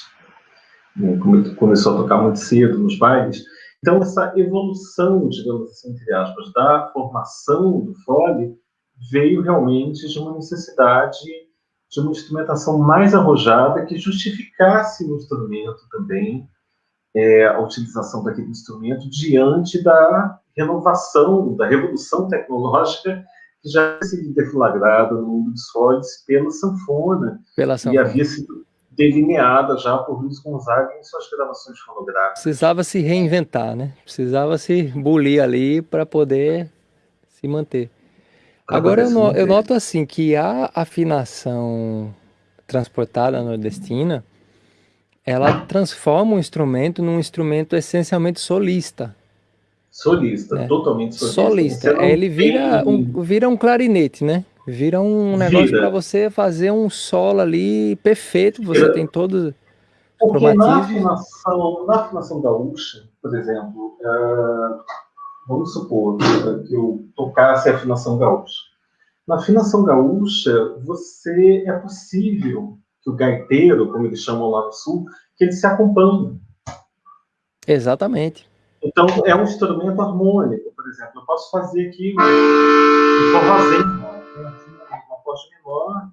Né? Começou a tocar muito cedo nos bailes. Então, essa evolução, digamos assim, entre aspas, da formação do fole veio realmente de uma necessidade de uma instrumentação mais arrojada que justificasse o instrumento também, é, a utilização daquele instrumento diante da renovação, da revolução tecnológica já sido deflagrada no mundo dos foles pela sanfona, pela sanfona. e havia sido delineada já por Luiz Gonzaga em suas gravações fonográficas. Precisava se reinventar, né? Precisava se bulir ali para poder se manter. Pra Agora eu, no, eu, noto assim que a afinação transportada nordestina, ela transforma o instrumento num instrumento essencialmente solista. Solista, é. totalmente solista. Solista. Ele vira tem... um, vira um clarinete, né? Vira um negócio para você fazer um solo ali perfeito. Você vira. tem todos Porque na afinação, na afinação gaúcha, por exemplo, uh, vamos supor que eu tocasse a afinação gaúcha. Na afinação gaúcha, você é possível que o gaiteiro, como eles chamam lá no sul, que ele se acompanhe Exatamente. Então, é um instrumento harmônico, por exemplo. Eu posso fazer aqui um forrozinho, uma acorde menor.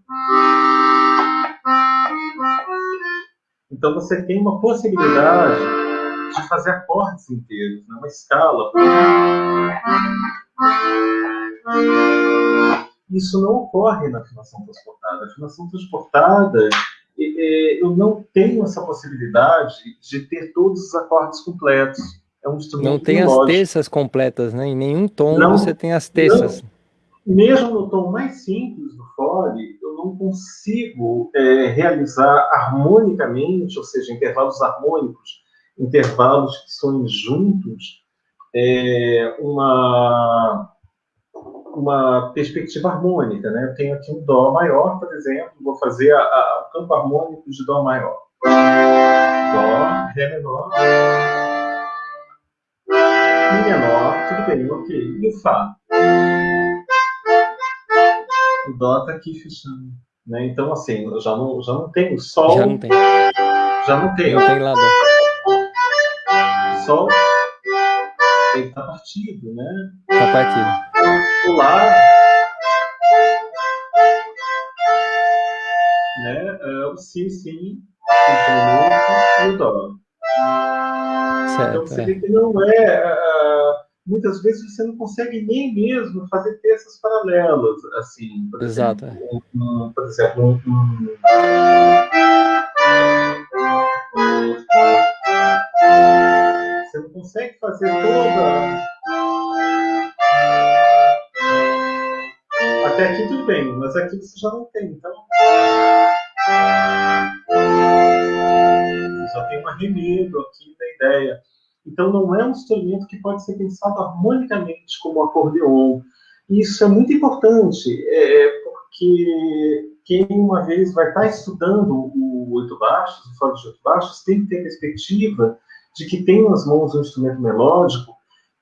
Então, você tem uma possibilidade de fazer acordes inteiros, né? uma escala. Isso não ocorre na afinação transportada. A afinação transportada, eu não tenho essa possibilidade de ter todos os acordes completos. É um instrumento Não tem as terças completas, né? Em nenhum tom não, você tem as terças. Não, mesmo no tom mais simples do fole, eu não consigo é, realizar harmonicamente, ou seja, intervalos harmônicos, intervalos que soem juntos, é, uma, uma perspectiva harmônica. Né? Eu tenho aqui um Dó maior, por exemplo, vou fazer a, a, o campo harmônico de Dó maior. Dó, Ré menor, menor, tudo bem, ok. E o Fá? O Dó está aqui fechando. Né? Então, assim, já não, já não tenho Sol. Já não tem. Já não tenho. Não tem lá Dó. Sol, ele está partido, né? Está partido. O Lá, né? É o Si, Sim, o e o Dó. Certo, então, você é. vê que não é... Muitas vezes você não consegue nem mesmo fazer peças paralelas, assim. Por Exato. Exemplo, um, por exemplo, um, você não consegue fazer toda. Até aqui tudo bem, mas aqui você já não tem, então. Só tem um arremedo aqui da ideia. Então, não é um instrumento que pode ser pensado harmonicamente como acordeon. Isso é muito importante, é, porque quem uma vez vai estar estudando o oito baixos, o fole de oito baixos, tem que ter a perspectiva de que tem nas mãos um instrumento melódico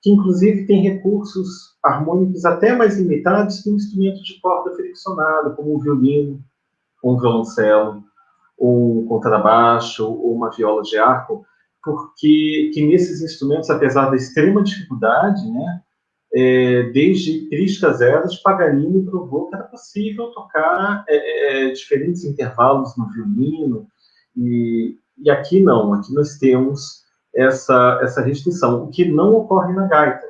que, inclusive, tem recursos harmônicos até mais limitados que um instrumento de corda friccionada, como um violino, ou um violoncelo, ou um contrabaixo, ou uma viola de arco, porque que nesses instrumentos, apesar da extrema dificuldade, né, é, desde Tristas Eras, Paganini provou que era possível tocar é, é, diferentes intervalos no violino, e, e aqui não, aqui nós temos essa, essa restrição, o que não ocorre na gaita,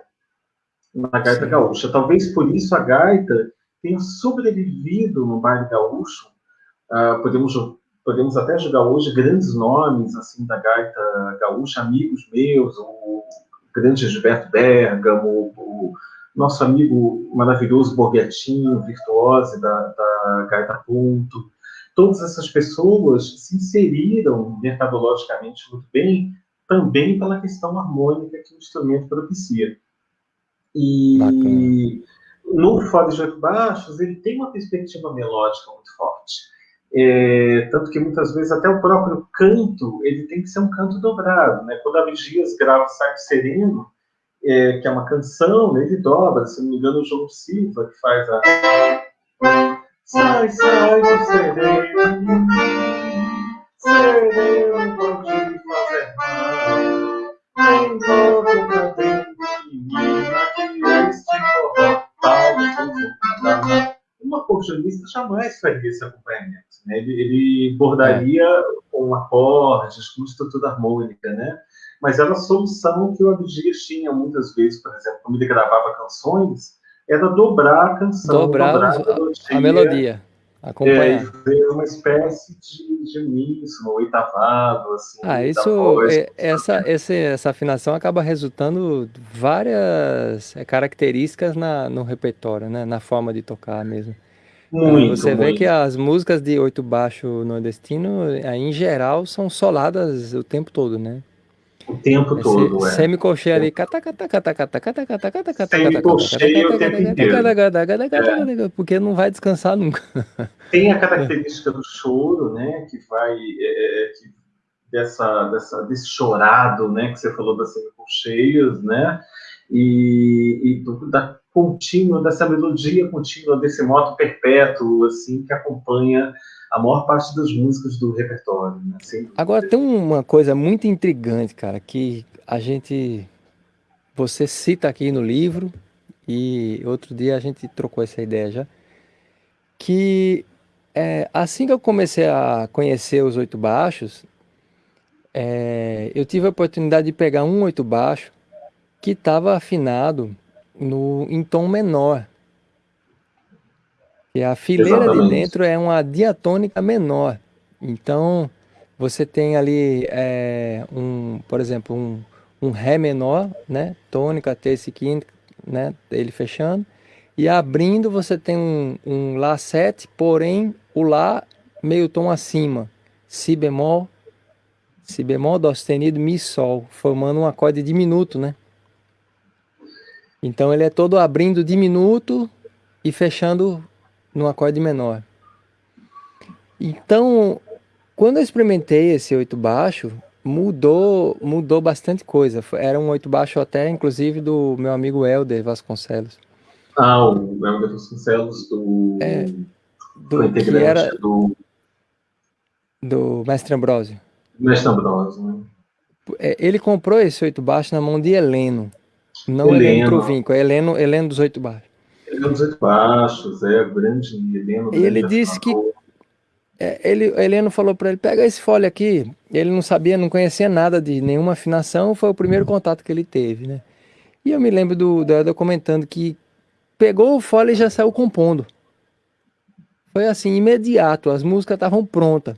na gaita Sim. gaúcha. Talvez por isso a gaita tenha sobrevivido no baile gaúcho, uh, podemos podemos até jogar hoje grandes nomes assim da gaita gaúcha, amigos meus, o grande Gilberto Bergamo, o nosso amigo maravilhoso Borghettino, virtuose da, da gaita ponto. Todas essas pessoas se inseriram mercadologicamente muito bem, também pela questão harmônica que o instrumento propicia. E Bacana. no Fole de Oito Baixos, ele tem uma perspectiva melódica muito forte. É, tanto que muitas vezes até o próprio canto ele tem que ser um canto dobrado, né? Quando a Dias grava Saco Sereno, é, que é uma canção, ele dobra, se não me engano, o João Silva que faz a Sai, sai do sereno, sereno pode fazer mal, tem todo de mim, que este forró tal, um acordeonista jamais faria esse acompanhamento. Né? Ele, ele, bordaria é. com acordes, com estrutura harmônica, né? Mas era a solução que o Abdias tinha muitas vezes, por exemplo, quando ele gravava canções, era dobrar a canção, dobrar, dobrar a, melodia, a melodia acompanhar. É, fazer uma espécie de, de uníssono, oitavado, assim. Ah, isso, voz, é, essa, essa, essa afinação acaba resultando várias é, características na, no repertório, né? Na forma de tocar mesmo. Muito, Você vê muito. que as músicas de oito baixo nordestino, em geral, são soladas o tempo todo, né? O tempo todo, é. Semicolcheia ali. Semicolcheia o tempo inteiro. Porque não vai descansar nunca. Tem a característica do choro, né? Que vai. É, que dessa, dessa, desse chorado, né? Que você falou das semicolcheias, né? E, e da contínua, dessa melodia contínua, desse moto perpétuo, assim, que acompanha a maior parte das músicas do repertório. Né? Assim, Agora, tem uma coisa muito intrigante, cara, que a gente... Você cita aqui no livro, e outro dia a gente trocou essa ideia já, que é, assim que eu comecei a conhecer os oito baixos, é, eu tive a oportunidade de pegar um oito baixo que estava afinado no, em tom menor. E a fileira Exatamente. de dentro é uma diatônica menor. Então, você tem ali, é, um, por exemplo, um, um Ré menor, né? Tônica, terça e quinta, né? Ele fechando. E abrindo você tem um, um Lá 7, porém o Lá meio tom acima. Si bemol, Si bemol, Dó sustenido, Mi, Sol, formando um acorde diminuto, né? Então ele é todo abrindo diminuto e fechando no acorde menor. Então, quando eu experimentei esse oito baixo, mudou, mudou bastante coisa. Era um oito baixo até, inclusive, do meu amigo Helder Vasconcelos. Ah, o Helder Vasconcelos do... É, do que era do... do Mestre Ambrósio. Mestre Ambrósio, né? É, ele comprou esse oito baixo na mão de Heleno. Não Heleno, Heleno Trovinco, é Heleno, Heleno dos Oito Baixos. Heleno dos Oito Baixos, é, grande Heleno. Ele disse que é, ele, Heleno falou para ele, pega esse fole aqui. Ele não sabia, não conhecia nada de nenhuma afinação, foi o primeiro contato que ele teve, né? E eu me lembro do, do comentando que pegou o fole e já saiu compondo. Foi assim, imediato, as músicas estavam prontas.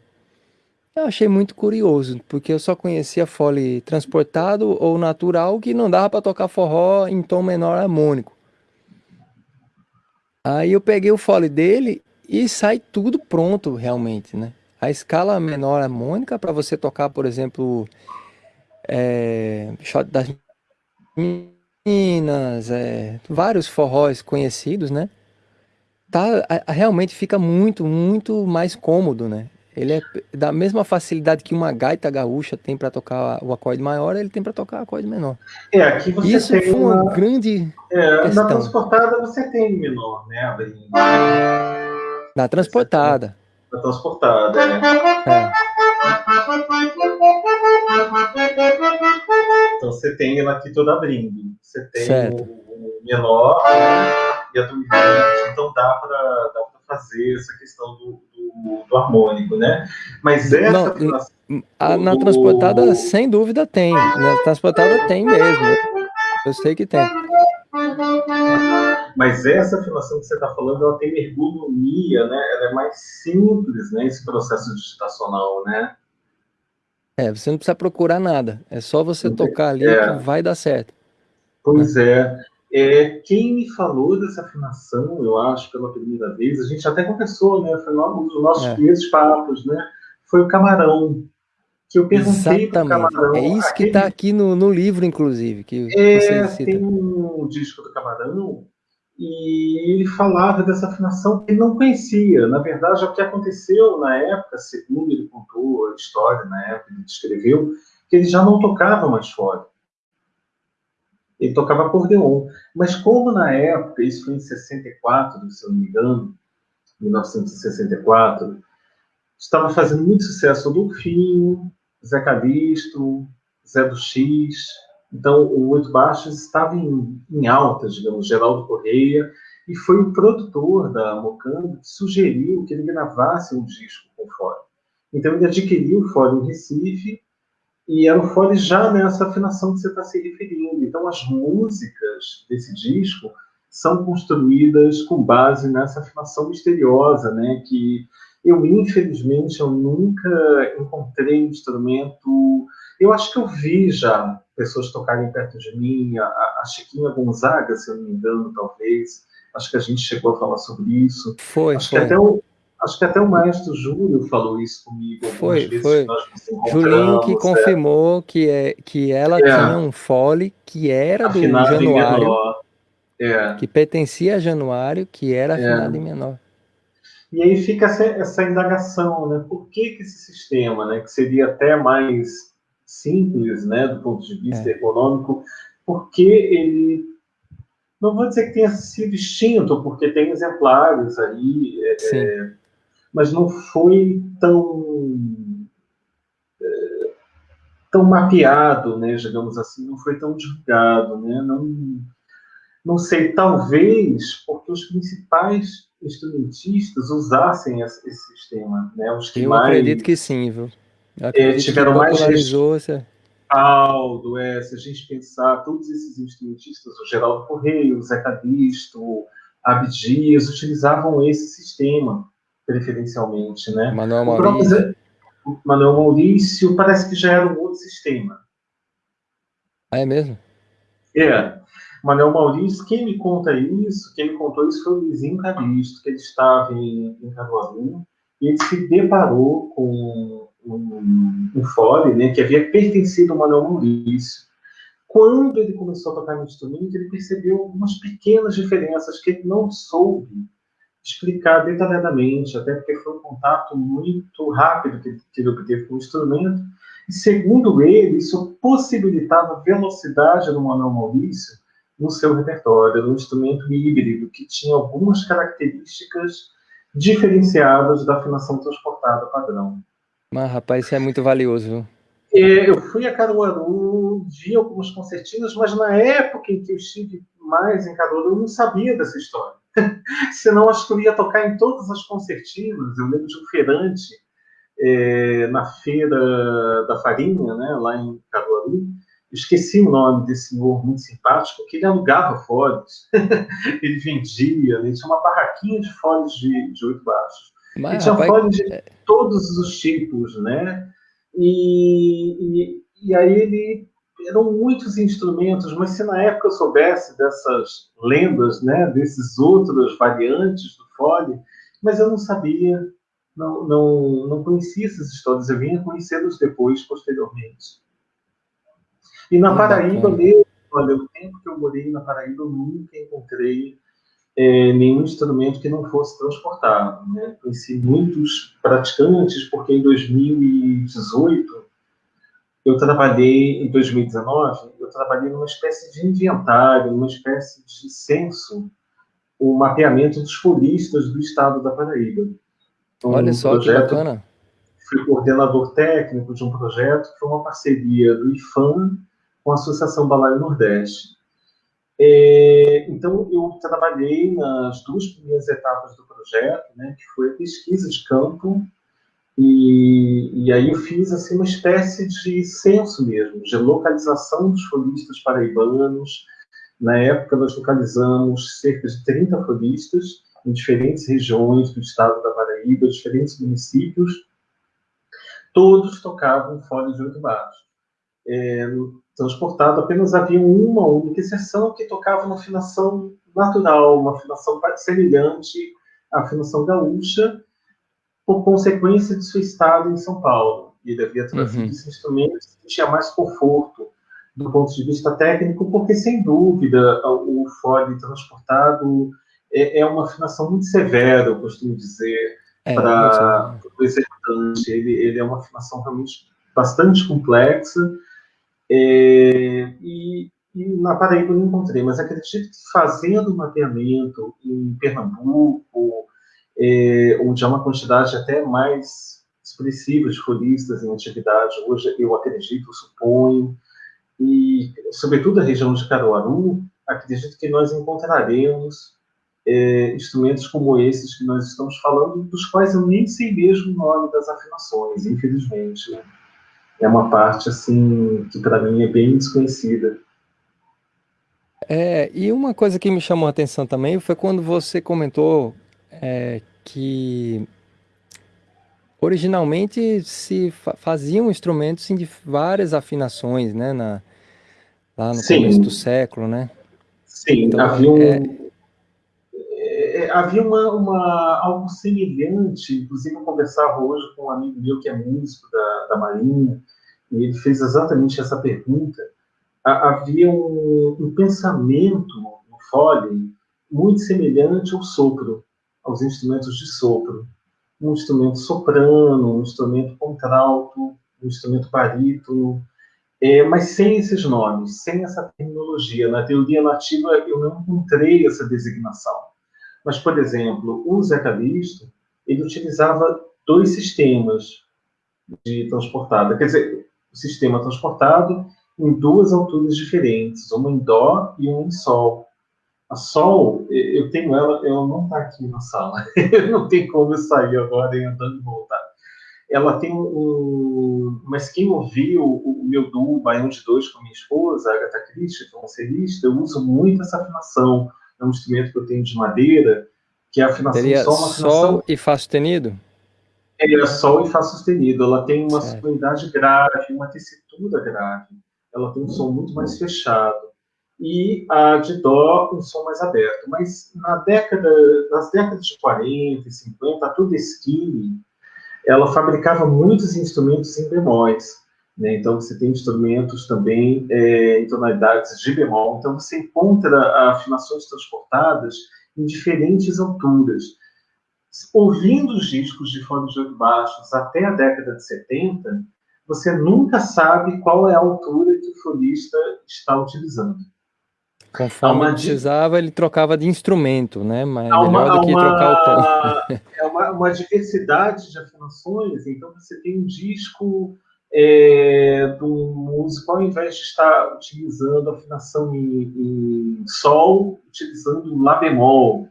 Eu achei muito curioso, porque eu só conhecia fole transportado ou natural que não dava para tocar forró em tom menor harmônico. Aí eu peguei o fole dele e sai tudo pronto realmente, né? A escala menor harmônica para você tocar, por exemplo, é, Shot das Minas, é, vários forróis conhecidos, né? Tá, realmente fica muito, muito mais cômodo, né? Ele é da mesma facilidade que uma gaita gaúcha tem para tocar o acorde maior, ele tem para tocar o acorde menor. É, aqui você Isso tem foi uma, uma grande é, questão. Na transportada você tem menor, né? Na transportada. Na transportada, é. é. Então você tem ela aqui toda abrindo. Você tem certo. o, menor né? e a do Então dá para fazer essa questão do, do, do harmônico, né? Mas essa Não, afinação, a, na transportada, sem dúvida, tem. Na transportada tem mesmo. Eu sei que tem. Mas essa afinação que você está falando, ela tem ergonomia, né? Ela é mais simples, né? Esse processo digitacional, né? É, você não precisa procurar nada. É só você tocar ali é. que vai dar certo. Pois é. É, quem me falou dessa afinação, eu acho, pela primeira vez, a gente até conversou, né? Foi um dos nossos é. primeiros papos, né? Foi o Camarão. Que eu perguntei para o Camarão. É isso que está aqui no, no livro, inclusive. Que é, tem um disco do Camarão e ele falava dessa afinação que ele não conhecia. Na verdade, o que aconteceu na época, segundo ele contou a história na época, ele descreveu, que ele já não tocava mais fora ele tocava acordeon. Mas como na época, isso foi em 64, se eu não me engano, 1964, estava fazendo muito sucesso o Dolfinho, Zé Calixto, Zé do X, então o Oito Baixos estava em, em alta, digamos, Geraldo Correia, e foi o produtor da Mocambo que sugeriu que ele gravasse um disco com fole. Então ele adquiriu o em Recife e era o fole já nessa afinação que você está se referindo. Então, as músicas desse disco são construídas com base nessa afinação misteriosa, né? Que eu, infelizmente, eu nunca encontrei um instrumento... Eu acho que eu vi já pessoas tocarem perto de mim, a, a Chiquinha Gonzaga, se eu não me engano, talvez. Acho que a gente chegou a falar sobre isso. Foi, acho foi. Que até o, Acho que até o maestro Júlio falou isso comigo. Foi, foi. Julinho que é. confirmou que, é, que ela é. tinha um fole que era do afinado Januário. É. Que pertencia a Januário, que era é. afinado em menor. E aí fica essa, essa, indagação, né? Por que, que esse sistema, né, que seria até mais simples, né, do ponto de vista é. econômico, porque ele, não vou dizer que tenha sido extinto, porque tem exemplares aí, é, é mas não foi tão é, tão mapeado, né, digamos assim, não foi tão divulgado, né, não, não sei, talvez porque os principais instrumentistas usassem esse, esse sistema, né, os que Eu mais... acredito que sim, viu? É, tiveram mais respaldo, é, se a gente pensar, todos esses instrumentistas, o Geraldo Correia, o Zé Cadisto, Abdias, utilizavam esse sistema preferencialmente, né? Manuel Maurício. O Manuel Maurício parece que já era um outro sistema. Ah, é mesmo? É. Manuel Maurício, quem me conta isso, quem me contou isso foi o Luizinho Cadisto, que ele estava em, em Caruaru, e ele se deparou com um, um fole, né, que havia pertencido ao Manuel Maurício. Quando ele começou a tocar no instrumento, ele percebeu algumas pequenas diferenças que ele não soube explicar detalhadamente, até porque foi um contato muito rápido que, que ele obteve com o instrumento. E, segundo ele, isso possibilitava velocidade no Manuel Maurício no seu repertório, um instrumento híbrido que tinha algumas características diferenciadas da afinação transportada padrão. Mas, rapaz, isso é muito valioso. É, eu fui a Caruaru, vi algumas concertinas, mas na época em que eu estive mais em Caruaru, eu não sabia dessa história. Senão, acho que eu ia tocar em todas as concertinas. Eu lembro de um feirante é, na Feira da Farinha, né, lá em Caruaru. esqueci o nome desse senhor muito simpático, que ele alugava folhas. ele vendia, né, tinha uma barraquinha de folhas de, de oito baixos. Mas, e tinha rapaz, folhas de é todos os tipos, né? E, e, e aí ele eram muitos instrumentos, mas se na época eu soubesse dessas lendas, né, desses outras variantes do fole, mas eu não sabia, não, não, não conhecia essas histórias, eu vinha conhecê-los depois, posteriormente. E na Paraíba mesmo, olha, o tempo que eu morei na Paraíba, eu nunca encontrei é, nenhum instrumento que não fosse transportado. Né? Conheci muitos praticantes, porque em 2018 eu trabalhei, em 2019, eu trabalhei numa espécie de inventário, numa espécie de censo, o mapeamento dos folistas do estado da Paraíba. Um Olha só projeto, que bacana. Fui coordenador técnico de um projeto que foi uma parceria do IFAM com a Associação Balaio Nordeste. É, então, eu trabalhei nas duas primeiras etapas do projeto, né, que foi a pesquisa de campo, e, e aí eu fiz assim, uma espécie de censo mesmo, de localização dos folistas paraibanos. Na época, nós localizamos cerca de 30 folistas em diferentes regiões do estado da Paraíba, diferentes municípios. Todos tocavam fole de oito baixos. É, transportado, apenas havia uma única exceção que tocava uma afinação natural, uma afinação semelhante à afinação gaúcha, por consequência de seu estado em São Paulo. Ele havia trazido uhum. esse instrumento que tinha mais conforto do ponto de vista técnico, porque, sem dúvida, o fole transportado é, é uma afinação muito severa, eu costumo dizer, é, para o executante. Ele, ele é uma afinação realmente bastante complexa, é, e, e, na Paraíba eu não encontrei, mas acredito que fazendo mapeamento em Pernambuco, é, onde há uma quantidade até mais expressiva de folistas em atividade, hoje eu acredito, suponho, e sobretudo a região de Caruaru, acredito que nós encontraremos é, instrumentos como esses que nós estamos falando, dos quais eu nem sei mesmo o nome das afinações, infelizmente. Né? é uma parte assim que para mim é bem desconhecida. É, e uma coisa que me chamou a atenção também foi quando você comentou é, que originalmente se fa faziam instrumentos de várias afinações, né, na, lá no Sim. começo do século, né? Sim, então, havia um, é... É, havia uma, uma, algo semelhante, inclusive eu conversava hoje com um amigo meu que é músico da, da Marinha, e ele fez exatamente essa pergunta, havia um, um pensamento no fole muito semelhante ao sopro, aos instrumentos de sopro. Um instrumento soprano, um instrumento contralto, um instrumento barítono. é, mas sem esses nomes, sem essa terminologia. Na teoria nativa eu não encontrei essa designação. Mas, por exemplo, o Zé Calixto, ele utilizava dois sistemas de transportada. Quer dizer, o sistema transportado em duas alturas diferentes, uma em Dó e uma em Sol. A Sol, eu tenho ela, ela não está aqui na sala, não tem como eu sair agora e andando e voltar. Ela tem um. Mas quem ouviu o, meu duo Baião de Dois com minha esposa, Agatha Christie, que é eu uso muito essa afinação. É um instrumento que eu tenho de madeira, que é a afinação Seria Sol, uma afinação. Sol e Fá sustenido? É, Sol e Fá sustenido. Ela tem uma sonoridade grave, uma tessitura grave. Ela tem um som muito mais fechado e a de Dó um som mais aberto. Mas na década, nas décadas de 40 e 50, a Tudeskine, ela fabricava muitos instrumentos em bemóis. Né? Então você tem instrumentos também é, em tonalidades de bemol. Então você encontra afinações transportadas em diferentes alturas. Ouvindo os discos de fones de oito baixos até a década de 70, você nunca sabe qual é a altura que o folista está utilizando. Conforme uma... precisava, ele trocava de instrumento, né? Mas há melhor uma, do que uma... trocar o tom. é uma, uma, diversidade de afinações, então você tem um disco é, do músico, ao invés de estar utilizando afinação em, em Sol, utilizando Lá bemol.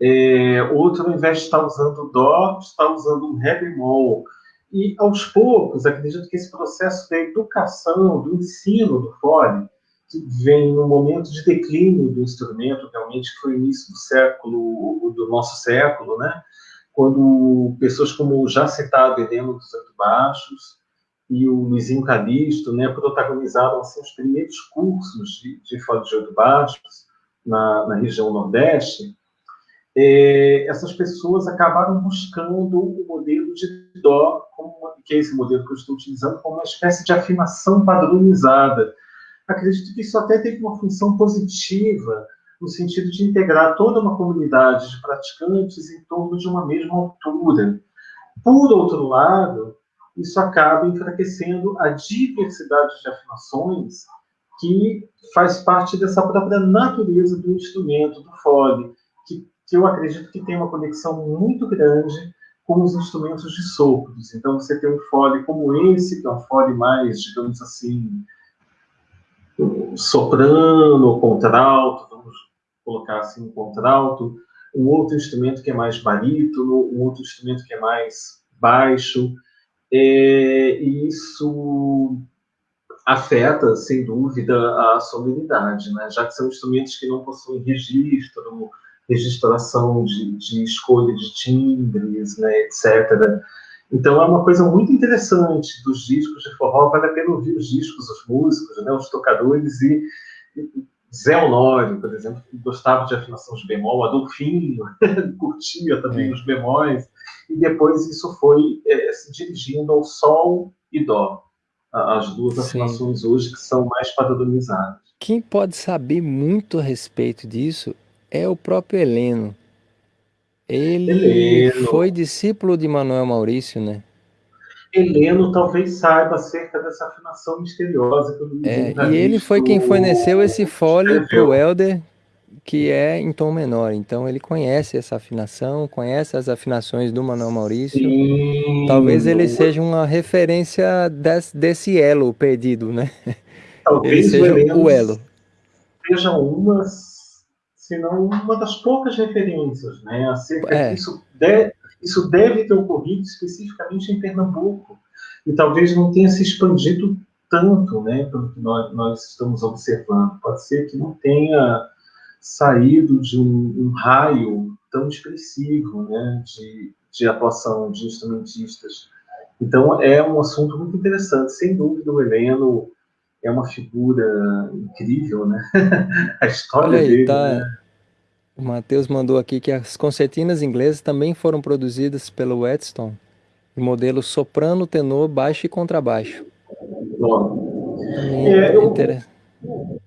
É, outro, ao invés de estar usando Dó, está usando um Ré bemol. E, aos poucos, acredito que esse processo da educação, do ensino do fole, que vem no momento de declínio do instrumento, realmente foi o início do século, do nosso século, né? quando pessoas como o já citado Heleno dos Oito Baixos e o Luizinho Calixto né, protagonizaram assim, os primeiros cursos de, de fole de oito baixos na, na região Nordeste, é, essas pessoas acabaram buscando o modelo de Dó, como, que é esse modelo que eu estou utilizando, como uma espécie de afinação padronizada, acredito que isso até teve uma função positiva no sentido de integrar toda uma comunidade de praticantes em torno de uma mesma altura. Por outro lado, isso acaba enfraquecendo a diversidade de afinações que faz parte dessa própria natureza do instrumento, do fole, que, que eu acredito que tem uma conexão muito grande com os instrumentos de sopros. Então, você tem um fole como esse, que é um fole mais, digamos assim, soprano, contralto, vamos colocar assim, um contralto, um outro instrumento que é mais barítono, um outro instrumento que é mais baixo, é, e isso afeta, sem dúvida, a sonoridade, né? já que são instrumentos que não possuem registro, registração de, de escolha de timbres, né, etc., então é uma coisa muito interessante dos discos de forró, vale a pena ouvir os discos, os músicos, né, os tocadores e, Zé Honório, por exemplo, que gostava de afinação de bemol, Adolfinho curtia também é. os bemóis, e depois isso foi é, se dirigindo ao sol e dó, as duas Sim. afinações hoje que são mais padronizadas. Quem pode saber muito a respeito disso é o próprio Heleno. Ele Heleno. foi discípulo de Manuel Maurício, né? Heleno talvez saiba acerca dessa afinação misteriosa. Que é, e ele foi quem forneceu esse fole para o Helder, que é em tom menor. Então ele conhece essa afinação, conhece as afinações do Manuel Maurício. Sim. Talvez ele seja uma referência desse, desse elo perdido, né? Talvez ele seja o, o elo. Seja umas se não uma das poucas referências, né? Acerca é. disso, de, isso deve ter ocorrido especificamente em Pernambuco e talvez não tenha se expandido tanto, né? Pelo que nós, nós estamos observando, pode ser que não tenha saído de um, um raio tão expressivo, né? De, de atuação de instrumentistas. Então é um assunto muito interessante, sem dúvida o Heleno é uma figura incrível, né? a história aí, dele. Tá... Né? O Matheus mandou aqui que as concertinas inglesas também foram produzidas pelo Edson em modelo soprano, tenor, baixo e contrabaixo. Bom, é, eu,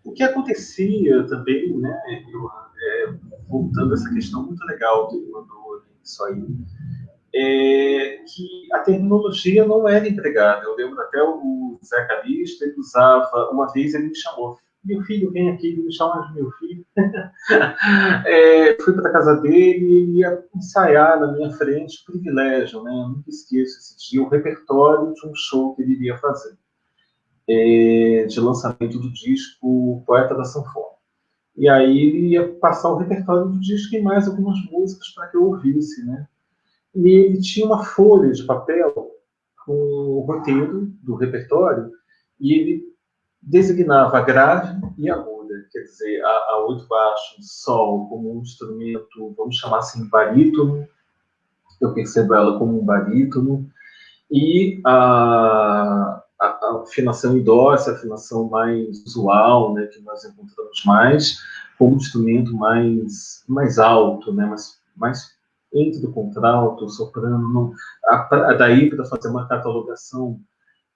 o que acontecia também, né? Eu, é, voltando a essa questão muito legal que ele mandou isso aí, é que a terminologia não era empregada. Eu lembro até o Zé Calista, ele usava, uma vez ele me chamou, meu filho, vem aqui, ele me chama de meu filho. é, fui para a casa dele e ele ia ensaiar na minha frente, privilégio, né? Eu nunca esqueço esse dia, o repertório de um show que ele iria fazer, é, de lançamento do disco Poeta da Sanfona. E aí ele ia passar o repertório do disco e mais algumas músicas para que eu ouvisse, né? E ele tinha uma folha de papel com o roteiro do repertório e ele designava grave e aguda, quer dizer, a, a oito baixo, sol, como um instrumento, vamos chamar assim, barítono, eu percebo ela como um barítono, e a, a, a afinação em dó, essa afinação mais usual, né, que nós encontramos mais, como instrumento mais, mais alto, né, mais, mais entre o contralto, o soprano, não, a, a daí para fazer uma catalogação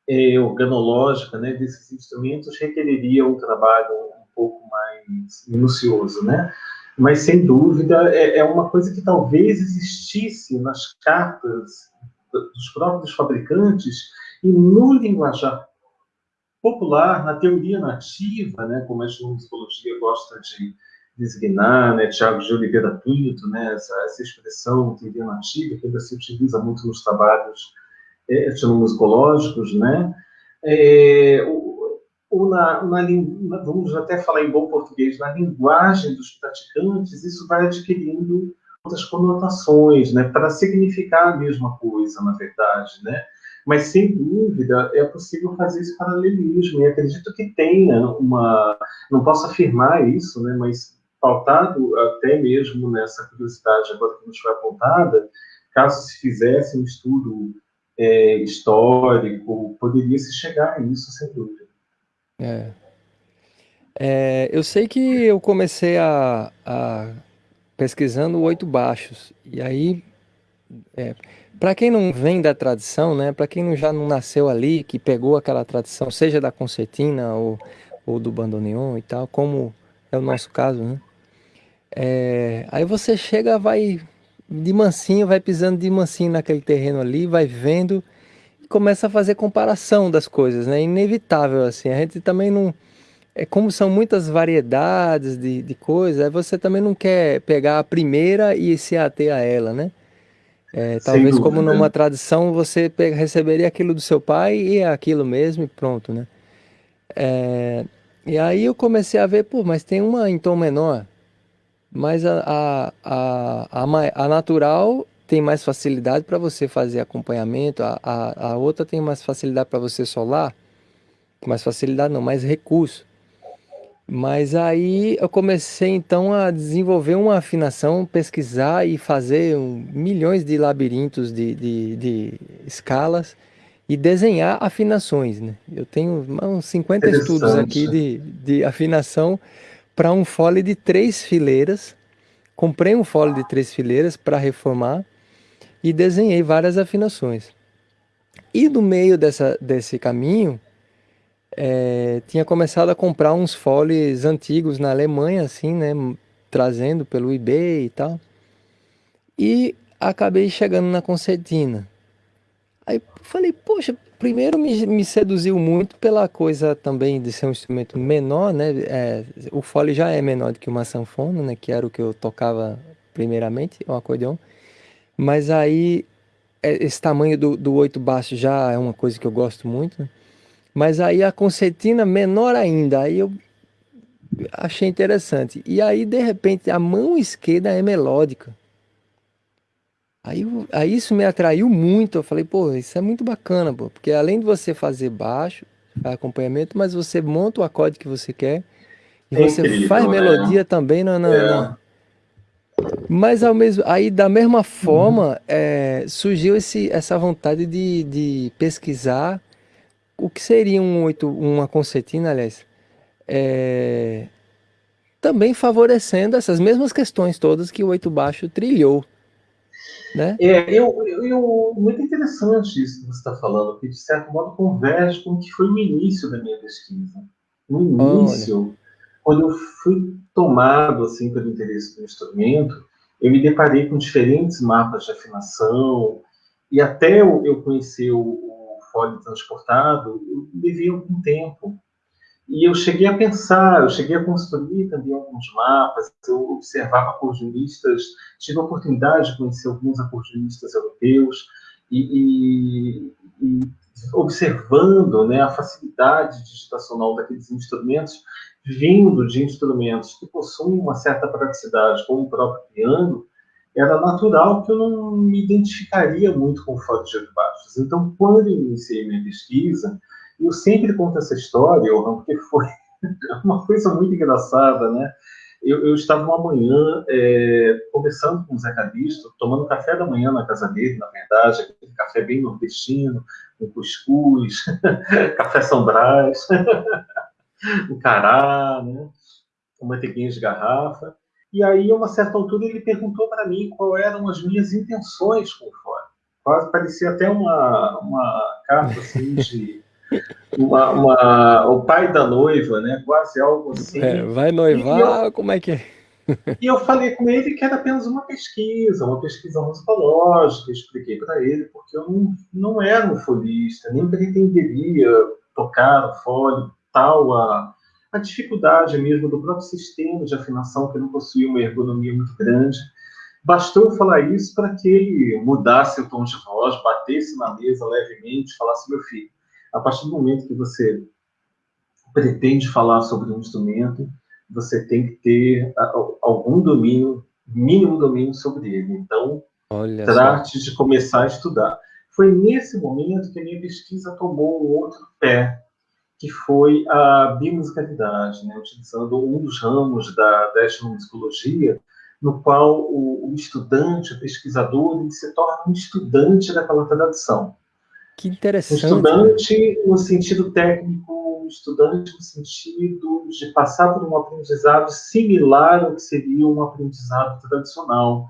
é, organológica né, desses instrumentos requeriria um trabalho um pouco mais minucioso, né? Mas, sem dúvida, é, é uma coisa que talvez existisse nas cartas dos próprios fabricantes e no linguajar popular, na teoria nativa, né, como a etnomusicologia gosta de designar, né, Tiago de Oliveira Pinto, né, essa, essa expressão teoria nativa, que ainda se utiliza muito nos trabalhos é, etnomusicológicos, né, é, ou na, na, vamos até falar em bom português, na linguagem dos praticantes, isso vai adquirindo outras conotações, né, para significar a mesma coisa, na verdade, né? Mas, sem dúvida, é possível fazer esse paralelismo, e acredito que tenha uma... Não posso afirmar isso, né, mas pautado até mesmo nessa curiosidade agora que nos foi apontada, caso se fizesse um estudo é, histórico, poderia se chegar a isso, sem dúvida. É. É, eu sei que eu comecei a, a pesquisando oito baixos, e aí, é, para quem não vem da tradição, né, para quem já não nasceu ali, que pegou aquela tradição, seja da concertina ou, ou do bandoneon e tal, como é o nosso caso, né, é, aí você chega, vai de mansinho, vai pisando de mansinho naquele terreno ali, vai vendo e começa a fazer comparação das coisas, né? Inevitável, assim. A gente também não... É como são muitas variedades de, de coisas, você também não quer pegar a primeira e se ater a ela, né? É, talvez como numa tradição você pega, receberia aquilo do seu pai e é aquilo mesmo e pronto, né? É, e aí eu comecei a ver, pô, mas tem uma em tom menor, mas a, a, a, a, natural tem mais facilidade para você fazer acompanhamento, a, a, a outra tem mais facilidade para você solar, mais facilidade não, mais recurso. Mas aí eu comecei então a desenvolver uma afinação, pesquisar e fazer um, milhões de labirintos de, de, de, escalas e desenhar afinações. Né? Eu tenho uns 50 estudos aqui de, de afinação para um fole de três fileiras. Comprei um fole de três fileiras para reformar e desenhei várias afinações. E no meio dessa, desse caminho, é, tinha começado a comprar uns foles antigos na Alemanha, assim, né? Trazendo pelo eBay e tal. E acabei chegando na concertina. Aí falei, poxa, primeiro me, me, seduziu muito pela coisa também de ser um instrumento menor, né? É, o fole já é menor do que uma sanfona, né? Que era o que eu tocava primeiramente, o acordeão. Mas aí, é, esse tamanho do, do oito baixo já é uma coisa que eu gosto muito, né? Mas aí a concertina menor ainda, aí eu achei interessante. E aí, de repente, a mão esquerda é melódica. Aí, aí isso me atraiu muito, eu falei, pô, isso é muito bacana, pô, porque além de você fazer baixo, acompanhamento, mas você monta o acorde que você quer, e é você incrível, faz né? melodia também na, na, é. na, Mas ao mesmo, aí da mesma forma, uhum. é, surgiu esse, essa vontade de, de pesquisar o que seria um oito, uma concertina, aliás, é, também favorecendo essas mesmas questões todas que o oito baixo trilhou. Né? É, eu, eu, muito interessante isso que você está falando, que de certo modo converge com o que foi o início da minha pesquisa. No início, Olha. quando eu fui tomado assim pelo interesse do instrumento, eu me deparei com diferentes mapas de afinação E até eu, eu conhecer o, o fole transportado, eu levei algum tempo. E eu cheguei a pensar, eu cheguei a construir também alguns mapas, eu observava acordeonistas, tive a oportunidade de conhecer alguns acordeonistas europeus, e, e, e observando né, a facilidade digitacional daqueles instrumentos, vindo de instrumentos que possuem uma certa praticidade, como o próprio piano, era natural que eu não me identificaria muito com o de baixos. Então, quando eu iniciei minha pesquisa, eu sempre conto essa história, porque foi uma coisa muito engraçada, né? Eu, eu estava uma manhã é, conversando com o Zé Calisto, tomando café da manhã na casa dele, na verdade, aquele café bem nordestino, com cuscuz, café São Brás, o cará, né? com manteiguinha de garrafa. E aí, a uma certa altura, ele perguntou para mim quais eram as minhas intenções com o fora. Quase parecia até uma, uma carta assim de uma, uma, o pai da noiva, né? Quase algo assim. É, vai noivar, eu, como é que é? e eu falei com ele que era apenas uma pesquisa, uma pesquisa musicológica, expliquei para ele, porque eu não, não era um folista, nem pretenderia tocar o fole, tal a, a dificuldade mesmo do próprio sistema de afinação, que não possuía uma ergonomia muito grande. Bastou falar isso para que ele mudasse o tom de voz, batesse na mesa levemente, falasse: meu filho, a partir do momento que você pretende falar sobre um instrumento, você tem que ter algum domínio, mínimo domínio sobre ele. Então, Olha trate só. de começar a estudar. Foi nesse momento que a minha pesquisa tomou um outro pé, que foi a bimusicalidade, né? utilizando um dos ramos da, da etnomusicologia, no qual o, o estudante, o pesquisador, ele se torna um estudante daquela tradição. Que interessante. Um estudante no sentido técnico, um estudante no sentido de passar por um aprendizado similar ao que seria um aprendizado tradicional.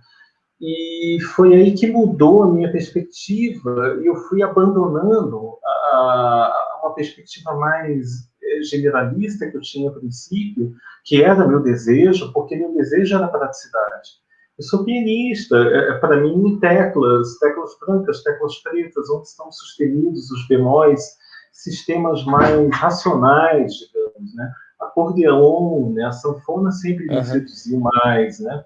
E foi aí que mudou a minha perspectiva, e eu fui abandonando a, a, uma perspectiva mais eh, generalista que eu tinha a princípio, que era meu desejo, porque meu desejo era praticidade. Eu sou pianista, é, é para mim, teclas, teclas brancas, teclas pretas, onde estão sustenidos os bemóis, sistemas mais racionais, digamos, né? Acordeão, né? A sanfona sempre me uhum. seduziu mais, né?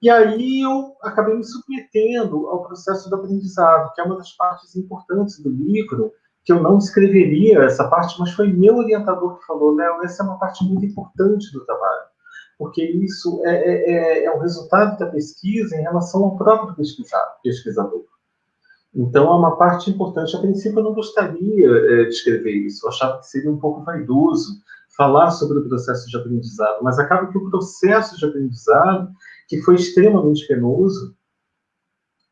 E aí eu acabei me submetendo ao processo do aprendizado, que é uma das partes importantes do livro, que eu não escreveria essa parte, mas foi meu orientador que falou, Léo, essa é uma parte muito importante do trabalho porque isso é, é, é, é o resultado da pesquisa em relação ao próprio pesquisador. Então, é uma parte importante. A princípio, eu não gostaria é, de escrever isso, eu achava que seria um pouco vaidoso falar sobre o processo de aprendizado, mas acaba que o processo de aprendizado, que foi extremamente penoso,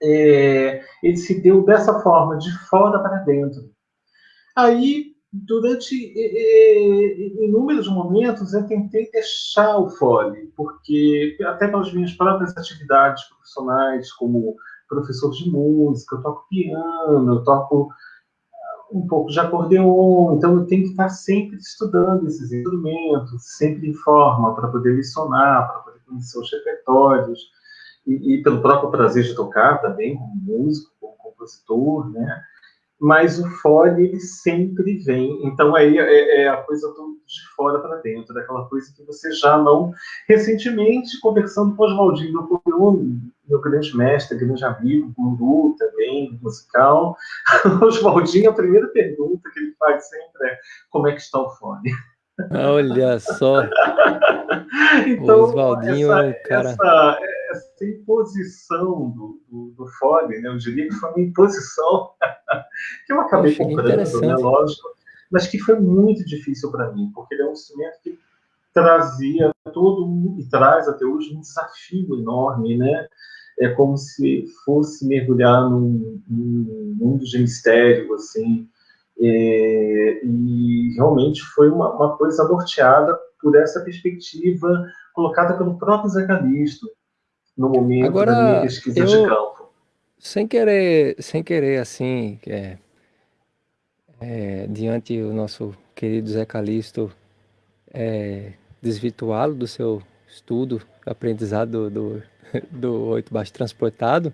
é, ele se deu dessa forma, de fora para dentro. Aí, durante inúmeros momentos eu tentei deixar o fole, porque até pelas minhas próprias atividades profissionais, como professor de música, eu toco piano, eu toco um pouco de acordeon, então eu tenho que estar sempre estudando esses instrumentos, sempre em forma, para poder lecionar, para poder conhecer os repertórios, e, e pelo próprio prazer de tocar também, como músico, como compositor, né? Mas o fole ele sempre vem. Então aí é, é a coisa do, de fora para dentro, daquela coisa que você já não. Recentemente, conversando com o Oswaldinho meu grande mestre, grande amigo, guru também, musical, Oswaldinho, a primeira pergunta que ele faz sempre é: como é que está o fone? Olha só. então, Oswaldinho essa, é um cara. Essa, essa imposição do, do, do fone, né? eu diria que foi uma imposição que eu acabei eu comprando, né? lógico, mas que foi muito difícil para mim, porque ele é um instrumento que trazia todo e traz até hoje um desafio enorme, né? É como se fosse mergulhar num, num mundo de mistério, assim, é, e realmente foi uma, uma, coisa norteada por essa perspectiva colocada pelo próprio Zé Calisto no momento Agora, da minha pesquisa eu, de campo. Sem querer, sem querer assim, é, é, diante o nosso querido Zé Calisto, é, desvirtuá-lo do seu estudo, aprendizado do, do, do oito baixo transportado,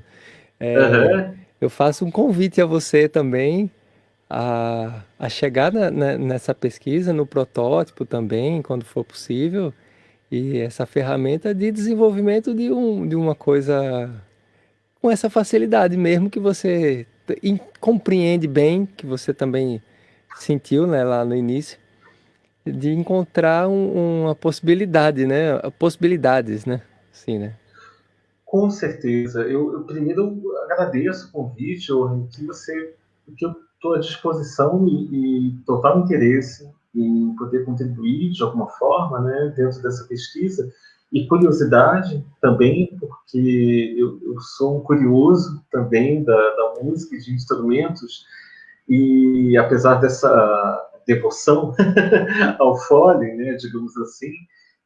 uhum. eu faço um convite a você também a, a chegar na, na, nessa pesquisa, no protótipo também, quando for possível, e essa ferramenta de desenvolvimento de, um, de uma coisa com essa facilidade mesmo que você compreende bem, que você também sentiu né, lá no início, de encontrar um, uma possibilidade, né? Possibilidades, né? Sim, né? Com certeza. Eu, eu primeiro agradeço o convite, que você, que eu estou à disposição e, e, total interesse em poder contribuir de alguma forma, né, dentro dessa pesquisa. E curiosidade também, porque eu, eu sou um curioso também da, da música e de instrumentos e apesar dessa devoção ao fole, né, digamos assim,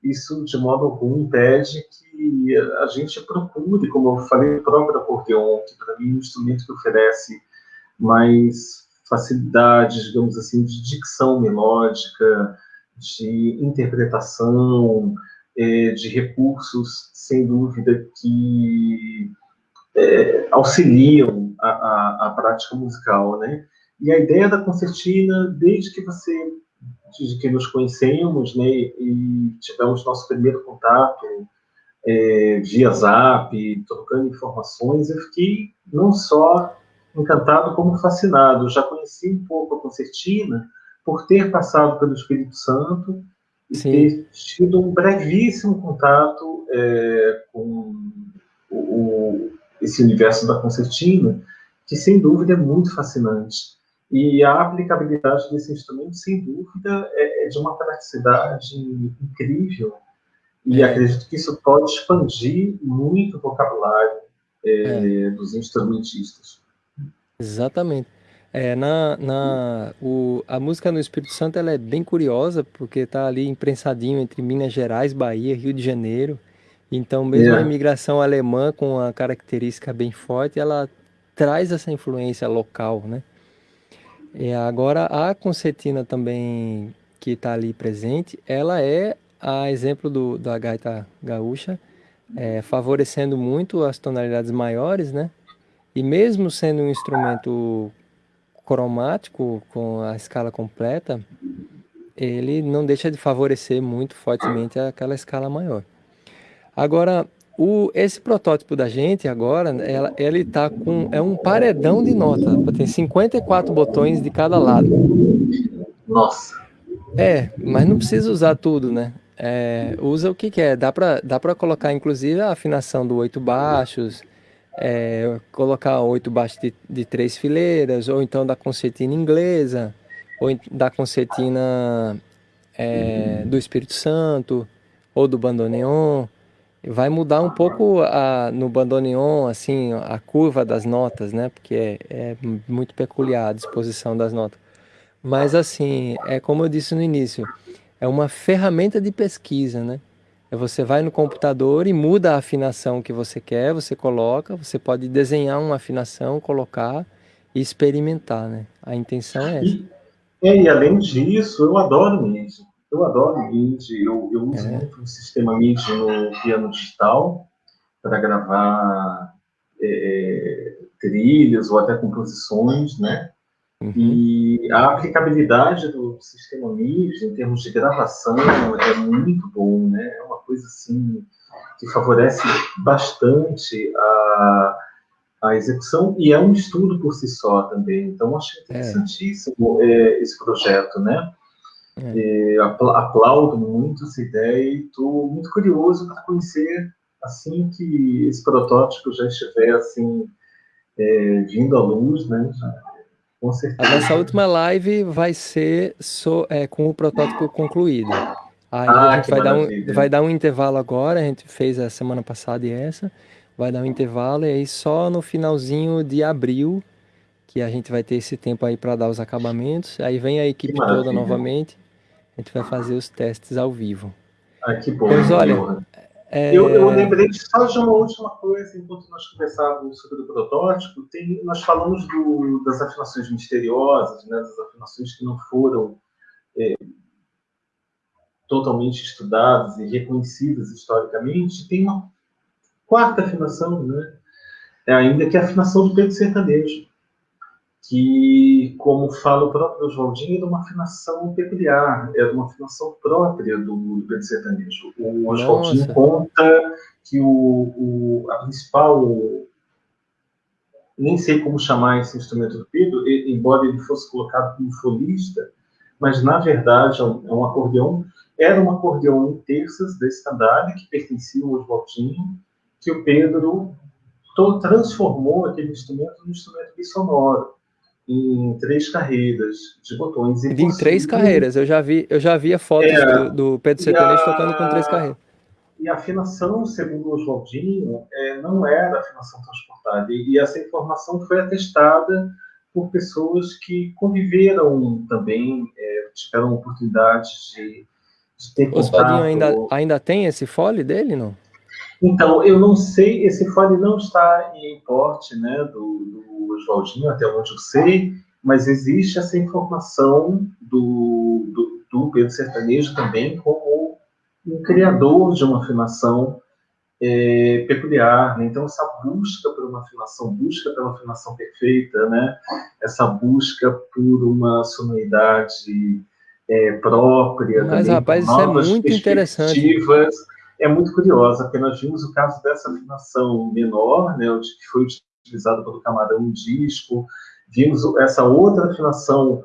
isso de modo algum impede que a gente procure, como eu falei, o próprio acordeon, que para mim é um instrumento que oferece mais facilidade, digamos assim, de dicção melódica, de interpretação, é, de recursos, sem dúvida, que é, auxiliam a, a, a, prática musical, né? E a ideia da concertina, desde que você, desde que nos conhecemos, né, e tivemos nosso primeiro contato é, via Zap, trocando informações, eu fiquei não só encantado como fascinado. Já conheci um pouco a concertina por ter passado pelo Espírito Santo e Sim. ter tido um brevíssimo contato é, com o, o, esse universo da concertina, que sem dúvida é muito fascinante. E a aplicabilidade desse instrumento, sem dúvida, é, é de uma praticidade incrível. E é. acredito que isso pode expandir muito o vocabulário é, é. dos instrumentistas. Exatamente. É, na, na, o, a música no Espírito Santo ela é bem curiosa, porque está ali imprensadinho entre Minas Gerais, Bahia, Rio de Janeiro. Então, mesmo a imigração alemã, com a característica bem forte, ela traz essa influência local, né? E agora, a concertina também, que está ali presente, ela é a exemplo do, da gaita gaúcha, é, favorecendo muito as tonalidades maiores, né? E mesmo sendo um instrumento cromático, com a escala completa, ele não deixa de favorecer muito fortemente aquela escala maior. Agora, o, esse protótipo da gente agora, ela, ele tá com, é um paredão de nota, tem 54 botões de cada lado. Nossa! É, mas não precisa usar tudo, né? É, usa o que quer, dá para dá colocar inclusive a afinação do oito baixos, é, colocar oito baixos de, de, três fileiras, ou então da concertina inglesa, ou da concertina é, do Espírito Santo, ou do bandoneon. Vai mudar um pouco a, no bandoneon, assim, a curva das notas, né? Porque é, é muito peculiar a disposição das notas. Mas assim, é como eu disse no início, é uma ferramenta de pesquisa, né? É você vai no computador e muda a afinação que você quer, você coloca, você pode desenhar uma afinação, colocar e experimentar, né? A intenção é essa. E, é, e além disso, eu adoro MIDI. Eu adoro MIDI. Eu, eu uso é. muito o sistema MIDI no piano digital para gravar é, trilhas ou até composições, né? Uhum. E a aplicabilidade do sistema MIDI em termos de gravação é muito bom, né? Coisa assim que favorece bastante a, a execução e é um estudo por si só também. Então, acho é. interessantíssimo é. esse projeto, né? É. aplaudo muito essa ideia e estou muito curioso para conhecer assim que esse protótipo já estiver assim é, vindo à luz, né? Com certeza. A nossa última live vai ser so, é, com o protótipo concluído. Aí ah, a gente vai dar, um, vai dar um intervalo agora, a gente fez a semana passada e essa, vai dar um intervalo e aí só no finalzinho de abril que a gente vai ter esse tempo aí para dar os acabamentos. Aí vem a equipe toda novamente, a gente vai fazer os testes ao vivo. Ah, que bom. Pois olha, é... Eu, eu, lembrei só de uma última coisa, enquanto nós conversávamos sobre o protótipo, tem, nós falamos do, das afinações misteriosas, né, das afinações que não foram é, totalmente estudadas e reconhecidas historicamente. Tem uma quarta afinação, né, é ainda que a afinação do Pedro Sertanejo, que, como fala o próprio Oswaldinho, era uma afinação peculiar, era uma afinação própria do Pedro Sertanejo. O Oswaldinho conta que o, o, a principal nem sei como chamar esse instrumento do Pedro, embora ele fosse colocado como folista, mas na verdade é é um acordeão, era um acordeão em terças da escandalha que pertencia ao Oswaldinho, que o Pedro transformou aquele instrumento num instrumento bissonoro, em três carreiras de botões. E em três carreiras, eu já vi, eu já via fotos é, do, do, Pedro Sertanejo tocando com três carreiras. E a afinação, segundo o Oswaldinho, é, não era afinação transportada. E, e essa informação foi atestada por pessoas que conviveram também, é, tiveram oportunidade de, de ter o Oswaldinho ainda, ainda tem esse fole dele, não? Então, eu não sei, esse fole não está em porte né, do, do Oswaldinho, até onde eu sei, mas existe essa informação do, do, do Pedro Sertanejo também como um criador de uma afinação é, peculiar. Né? Então, essa busca por uma afinação, busca pela afinação perfeita, né? essa busca por uma sonoridade é, própria. Mas, também, rapaz, isso é muito interessante. É muito curiosa, porque nós vimos o caso dessa afinação menor, né, que foi utilizada pelo camarão disco, vimos essa outra afinação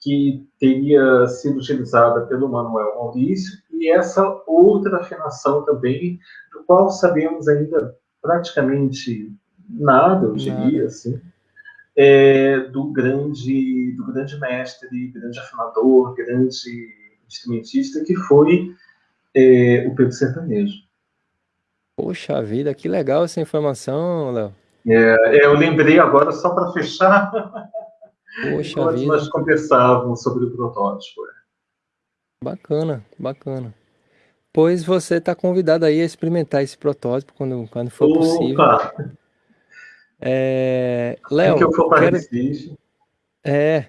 que teria sido utilizada pelo Manuel Maurício, e essa outra afinação também, do qual sabemos ainda praticamente nada, eu diria, assim, é, do grande do grande mestre, grande afinador, grande instrumentista que foi é, o Pedro Sertanejo. Poxa vida, que legal essa informação, Léo. É, é eu lembrei agora só para fechar. Poxa Enquanto vida. nós conversávamos sobre o protótipo. É. Bacana, bacana. Pois você está convidado aí a experimentar esse protótipo quando, quando for Opa. possível. É, Léo, que eu for quero... É,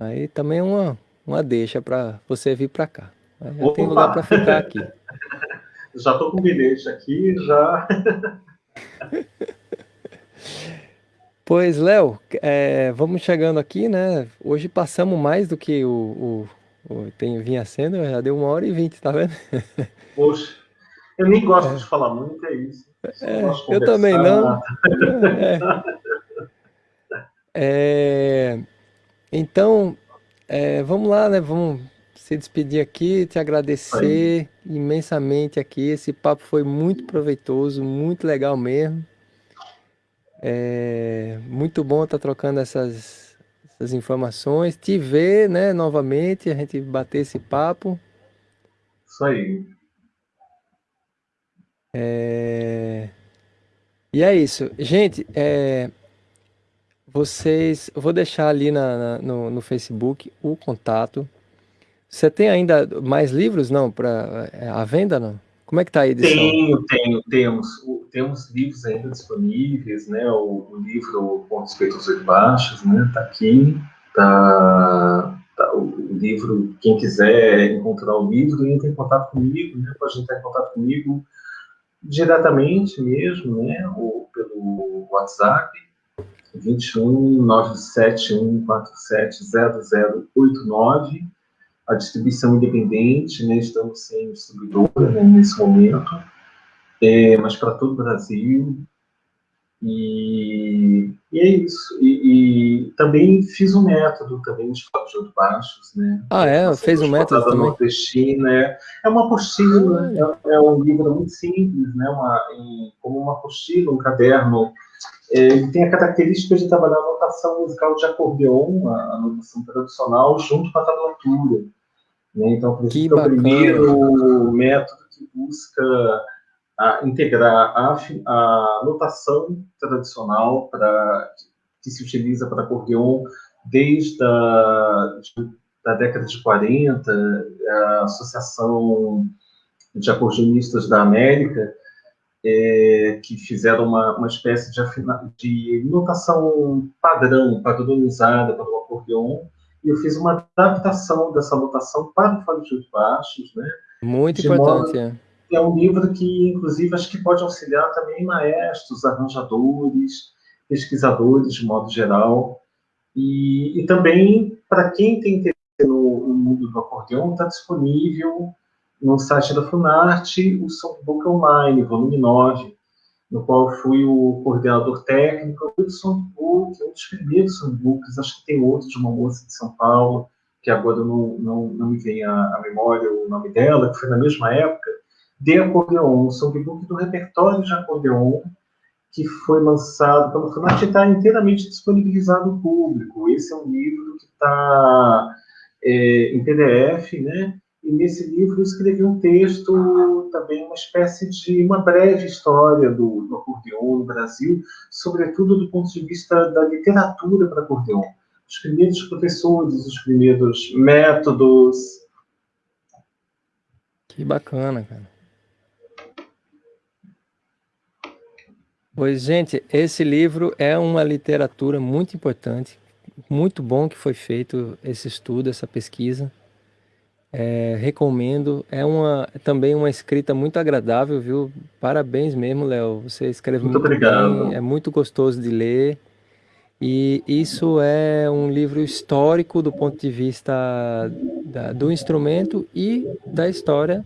aí também é uma, uma deixa para você vir para cá. Já tem lugar para ficar aqui. já estou com bilhete aqui, já. pois, Léo, é, vamos chegando aqui, né? Hoje passamos mais do que o, o tem, vinha sendo, já deu uma hora e vinte, tá vendo? Poxa, eu nem gosto é. de falar muito, é isso. É, eu também não. É. é. então, é, vamos lá, né? Vamos se despedir aqui, te agradecer Aí. imensamente aqui. Esse papo foi muito proveitoso, muito legal mesmo. É muito bom estar trocando essas essas informações, te ver, né, novamente, a gente bater esse papo. Isso aí. É... E é isso. Gente, é... vocês... Eu vou deixar ali na, na no, no, Facebook o contato. Você tem ainda mais livros, não, para é, a venda, não? Como é que tá a edição? Tenho, tenho, temos. Temos livros ainda disponíveis, né? O, o livro Pontos Feitos e Baixos, né? Tá aqui. Tá, tá o, o, livro, quem quiser encontrar o livro, entra em contato comigo, né? Pode entrar em contato comigo diretamente mesmo, né? Ou pelo WhatsApp, 21 971 47 0089 a distribuição independente, né, estamos sem distribuidora né, nesse momento, é, mas para todo o Brasil. E, e é isso. E, e, também fiz um método também de de baixos, né? Ah, é? Fez um método também? Nordestina, é, é uma apostila, é, é, um livro muito simples, né? Uma, em, como uma apostila, um caderno. É, ele tem a característica de trabalhar a notação musical de acordeon, a, a notação tradicional, junto com a tablatura. Né? Então, por isso, é o primeiro método que busca a, integrar a, a notação tradicional para que se utiliza para acordeon desde a da década de 40, a Associação de Acordeonistas da América, é, que fizeram uma, uma espécie de, afina, de notação padrão, padronizada para o acordeon, e eu fiz uma adaptação dessa notação para o fole de baixos, né? Muito de importante, modo, é. É um livro que, inclusive, acho que pode auxiliar também maestros, arranjadores, pesquisadores, de modo geral. E, e também, para quem tem interesse no, no mundo do acordeão, está disponível no site da Funarte o Songbook Online, volume 9, no qual fui o coordenador técnico do songbook, um dos primeiros songbooks, acho que tem outro de uma moça de São Paulo, que agora não, não, não me vem à, memória o nome dela, que foi na mesma época, de acordeon, songbook do repertório de acordeon, que foi lançado pela Funarte e está inteiramente disponibilizado ao público. Esse é um livro que está é, em PDF, né? E nesse livro eu escrevi um texto, também uma espécie de uma breve história do, do acordeon no Brasil, sobretudo do ponto de vista da literatura para acordeon. Os primeiros professores, os primeiros métodos. Que bacana, cara. Pois, gente, esse livro é uma literatura muito importante, muito bom que foi feito esse estudo, essa pesquisa. É, recomendo. É uma, também uma escrita muito agradável, viu? Parabéns mesmo, Léo. Você escreve muito, muito obrigado. bem, é muito gostoso de ler. E isso é um livro histórico do ponto de vista da, do instrumento e da história,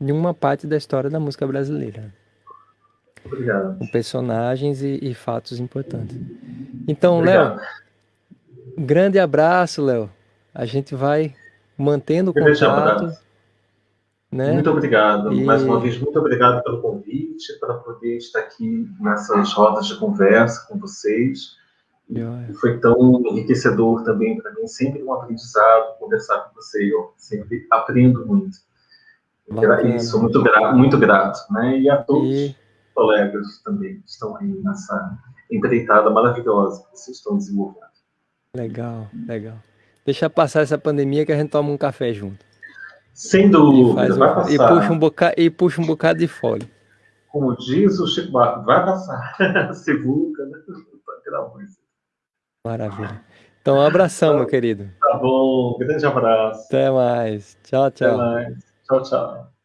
de uma parte da história da música brasileira. Obrigado. Com personagens e, e fatos importantes. Então, Léo, grande abraço, Léo. A gente vai mantendo o contato. Né? Muito obrigado. E... Mais uma vez, muito obrigado pelo convite, para poder estar aqui nessas rodas de conversa com vocês. E foi tão enriquecedor também para mim, sempre um aprendizado conversar com você. Eu sempre aprendo muito. Bacana. Sou muito grato, muito grato. Né? E a todos e... colegas também que estão aí nessa empreitada maravilhosa que vocês estão desenvolvendo. Legal, legal. Deixa passar essa pandemia que a gente toma um café junto. Sem dúvida, e, um, vai passar. E puxa, um bocado, e puxa um bocado de folha. Como diz o Chico Barco, vai passar. Sivuca, né? Maravilha. Então, um abração, meu querido. Tá bom, grande abraço. Até mais. Tchau, tchau. Até mais. Tchau, tchau.